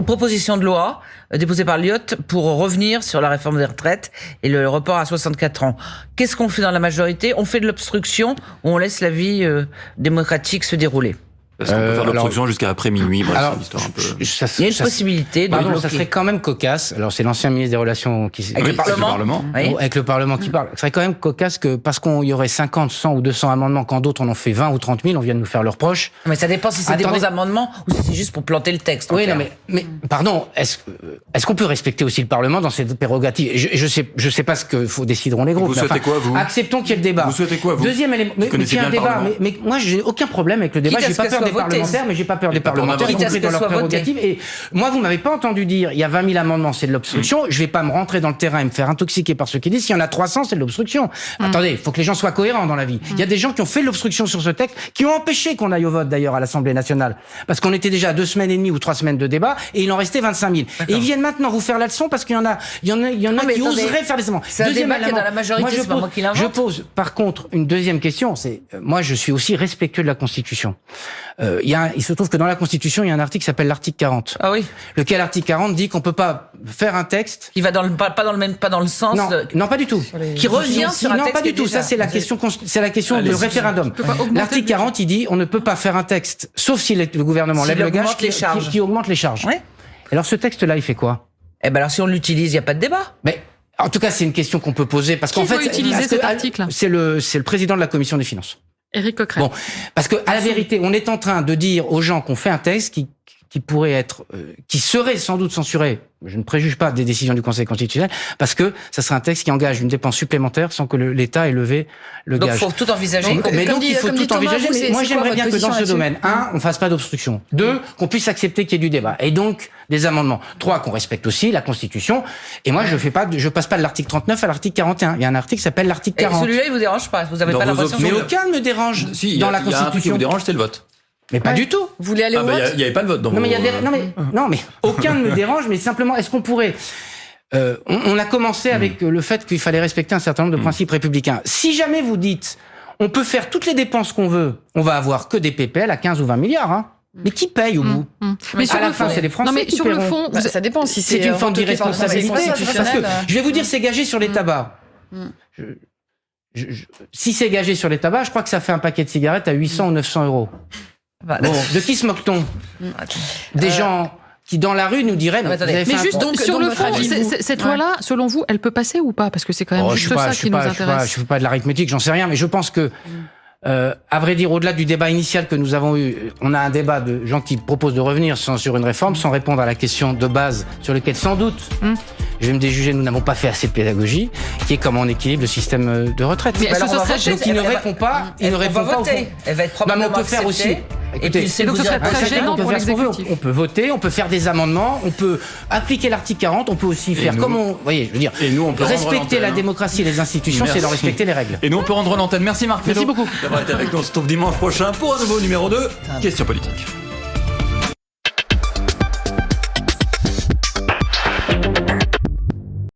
proposition de loi euh, déposée par Lyotte pour revenir sur la réforme des retraites et le report à 64 ans. Qu'est-ce qu'on fait dans la majorité? On fait de l'obstruction ou on laisse la vie démocratique se dérouler parce qu'on peut faire euh, l'obstruction jusqu'à après minuit. Bref, alors, une histoire un peu. Ça, Il y a une ça, possibilité de pardon, ça serait quand même cocasse. Alors c'est l'ancien ministre des Relations qui avec, oui, le, Parlement. Parlement. Oui. avec le Parlement qui parle. Ce serait quand même cocasse que parce qu'on y aurait 50, 100 ou 200 amendements, quand d'autres en ont fait 20 ou 30 000, on vient de nous faire leurs proches. Mais ça dépend si c'est des bons amendements ou si c'est juste pour planter le texte. Oui, non, mais, mais pardon, est-ce est-ce qu'on peut respecter aussi le Parlement dans cette prérogative? Je, je sais je sais pas ce que faut décideront les groupes. Vous souhaitez quoi vous? Acceptons qu'il y ait le débat. Vous souhaitez quoi vous? Deuxième élément. Mais, mais, un débat. Mais, mais moi j'ai aucun problème avec le débat. J'ai pas peur des parlementaires, mais j'ai pas peur des parlementaires, y compris dans leurs prérogatives. Et moi, vous m'avez pas entendu dire, il y a 20 000 amendements, c'est de l'obstruction. Je vais pas me rentrer dans le terrain et me faire intoxiquer par ceux qui disent, s'il y en a 300, c'est de l'obstruction. Mm. Attendez, il faut que les gens soient cohérents dans la vie. Il y a des gens qui ont fait l'obstruction sur ce texte, qui ont empêché qu'on aille au vote d'ailleurs à l'Assemblée nationale, parce qu'on était déjà à deux semaines et demie ou trois semaines de débat, et il en restait 25 000. Et ils viennent maintenant vous faire la leçon parce qu'il y en a, il y en a, il y en a qui oseraient faire des amendements. C'est un débat qui est dans la majorité, c'est pas moi qui l'invente. Je pose, par contre, une deuxième question. C'est, euh, moi, je suis aussi respectueux de la Constitution. Euh, il, y a, il se trouve que dans la Constitution, il y a un article qui s'appelle l'article 40. Ah oui. Lequel article 40 dit qu'on peut pas faire un texte qui va dans le pas, dans le même pas dans le sens non, non pas du tout. Qui revient sur un non texte pas du tout. ça c'est la question c'est la question du référendum. L'article 40 il dit on ne peut pas faire un texte sauf si le gouvernement lève le gage qui, qui, augmente les charges. Ouais. alors ce texte là il fait quoi? Eh ben alors si on l'utilise il y a pas de débat. Mais en tout cas, c'est une question qu'on peut poser parce qu'en fait, C'est le c'est le président de la commission des finances. Éric Coquerel. Bon, parce que à la vérité, on est en train de dire aux gens qu'on fait un texte qui qui pourrait être, euh, qui serait sans doute censuré. Je ne préjuge pas des décisions du Conseil constitutionnel parce que ça serait un texte qui engage une dépense supplémentaire sans que l'État ait levé le donc gage. Donc, il faut tout envisager. mais donc, il faut tout envisager. Mais moi, j'aimerais bien que dans ce domaine, un, on fasse pas d'obstruction. Deux, qu'on puisse accepter qu'il y ait du débat. Et donc, des amendements. Trois, qu'on respecte aussi la Constitution. Et moi, je fais pas, je passe pas de l'article 39 à l'article 41. Il y a un article qui s'appelle l'article 40. Et celui-là, il vous dérange pas? Vous avez pas l'impression. Mais aucun ne me dérange si, dans la Constitution. Il y a un qui vous dérange, c'est le vote. Mais pas du tout. Vous voulez aller ah au bah vote Il n'y avait pas de vote dans non, vos... mais, y a des... non, mais, non, mais aucun ne me dérange, mais simplement, est-ce qu'on pourrait... Euh, on, on, a commencé avec mm. le fait qu'il fallait respecter un certain nombre de mm. principes républicains. Si jamais vous dites, on peut faire toutes les dépenses qu'on veut, on va avoir que des PPL à 15 ou 20 milliards, hein. Mais qui paye au bout Mais sur à la fin, c'est les Français non, mais qui sur le fond, bah, ça dépend si c'est une forme d'irresponsabilité. Que je vais vous dire, euh. c'est gagé sur les tabacs. Je, je, je, si c'est gagé sur les tabacs, je crois que ça fait un paquet de cigarettes à 800 ou 900 euros. Bon, de qui se moque-t-on Des gens qui dans la rue nous diraient mais, mais juste donc sur le fond cette loi là selon vous elle peut passer ou pas? Parce que c'est quand même oh, juste pas, ça qui nous pas, intéresse. je ne fais pas de l'arithmétique j'en sais rien mais je pense que euh, à vrai dire, au-delà du débat initial que nous avons eu, on a un débat de gens qui proposent de revenir sur une réforme sans répondre à la question de base sur laquelle, sans doute, mm. je vais me déjuger, nous n'avons pas fait assez de pédagogie, qui est comment on équilibre le système euh, de retraite. Mais alors, on va donc il ne répond pas, il ne répond pas. Elle va être probablement on peut faire aussi. Et puis, c'est donc ce serait très gênant pour l'exécutif. On peut voter, on peut faire des amendements, on peut appliquer l'article 40, on peut aussi faire nous, comme on, vous voyez, je veux dire, et nous, on peut respecter la démocratie et les institutions, c'est de respecter les règles. Et nous, on peut rendre l'antenne. Merci Marc Merci beaucoup d'avoir été avec nous. On se retrouve dimanche prochain pour un nouveau numéro 2, Question politique.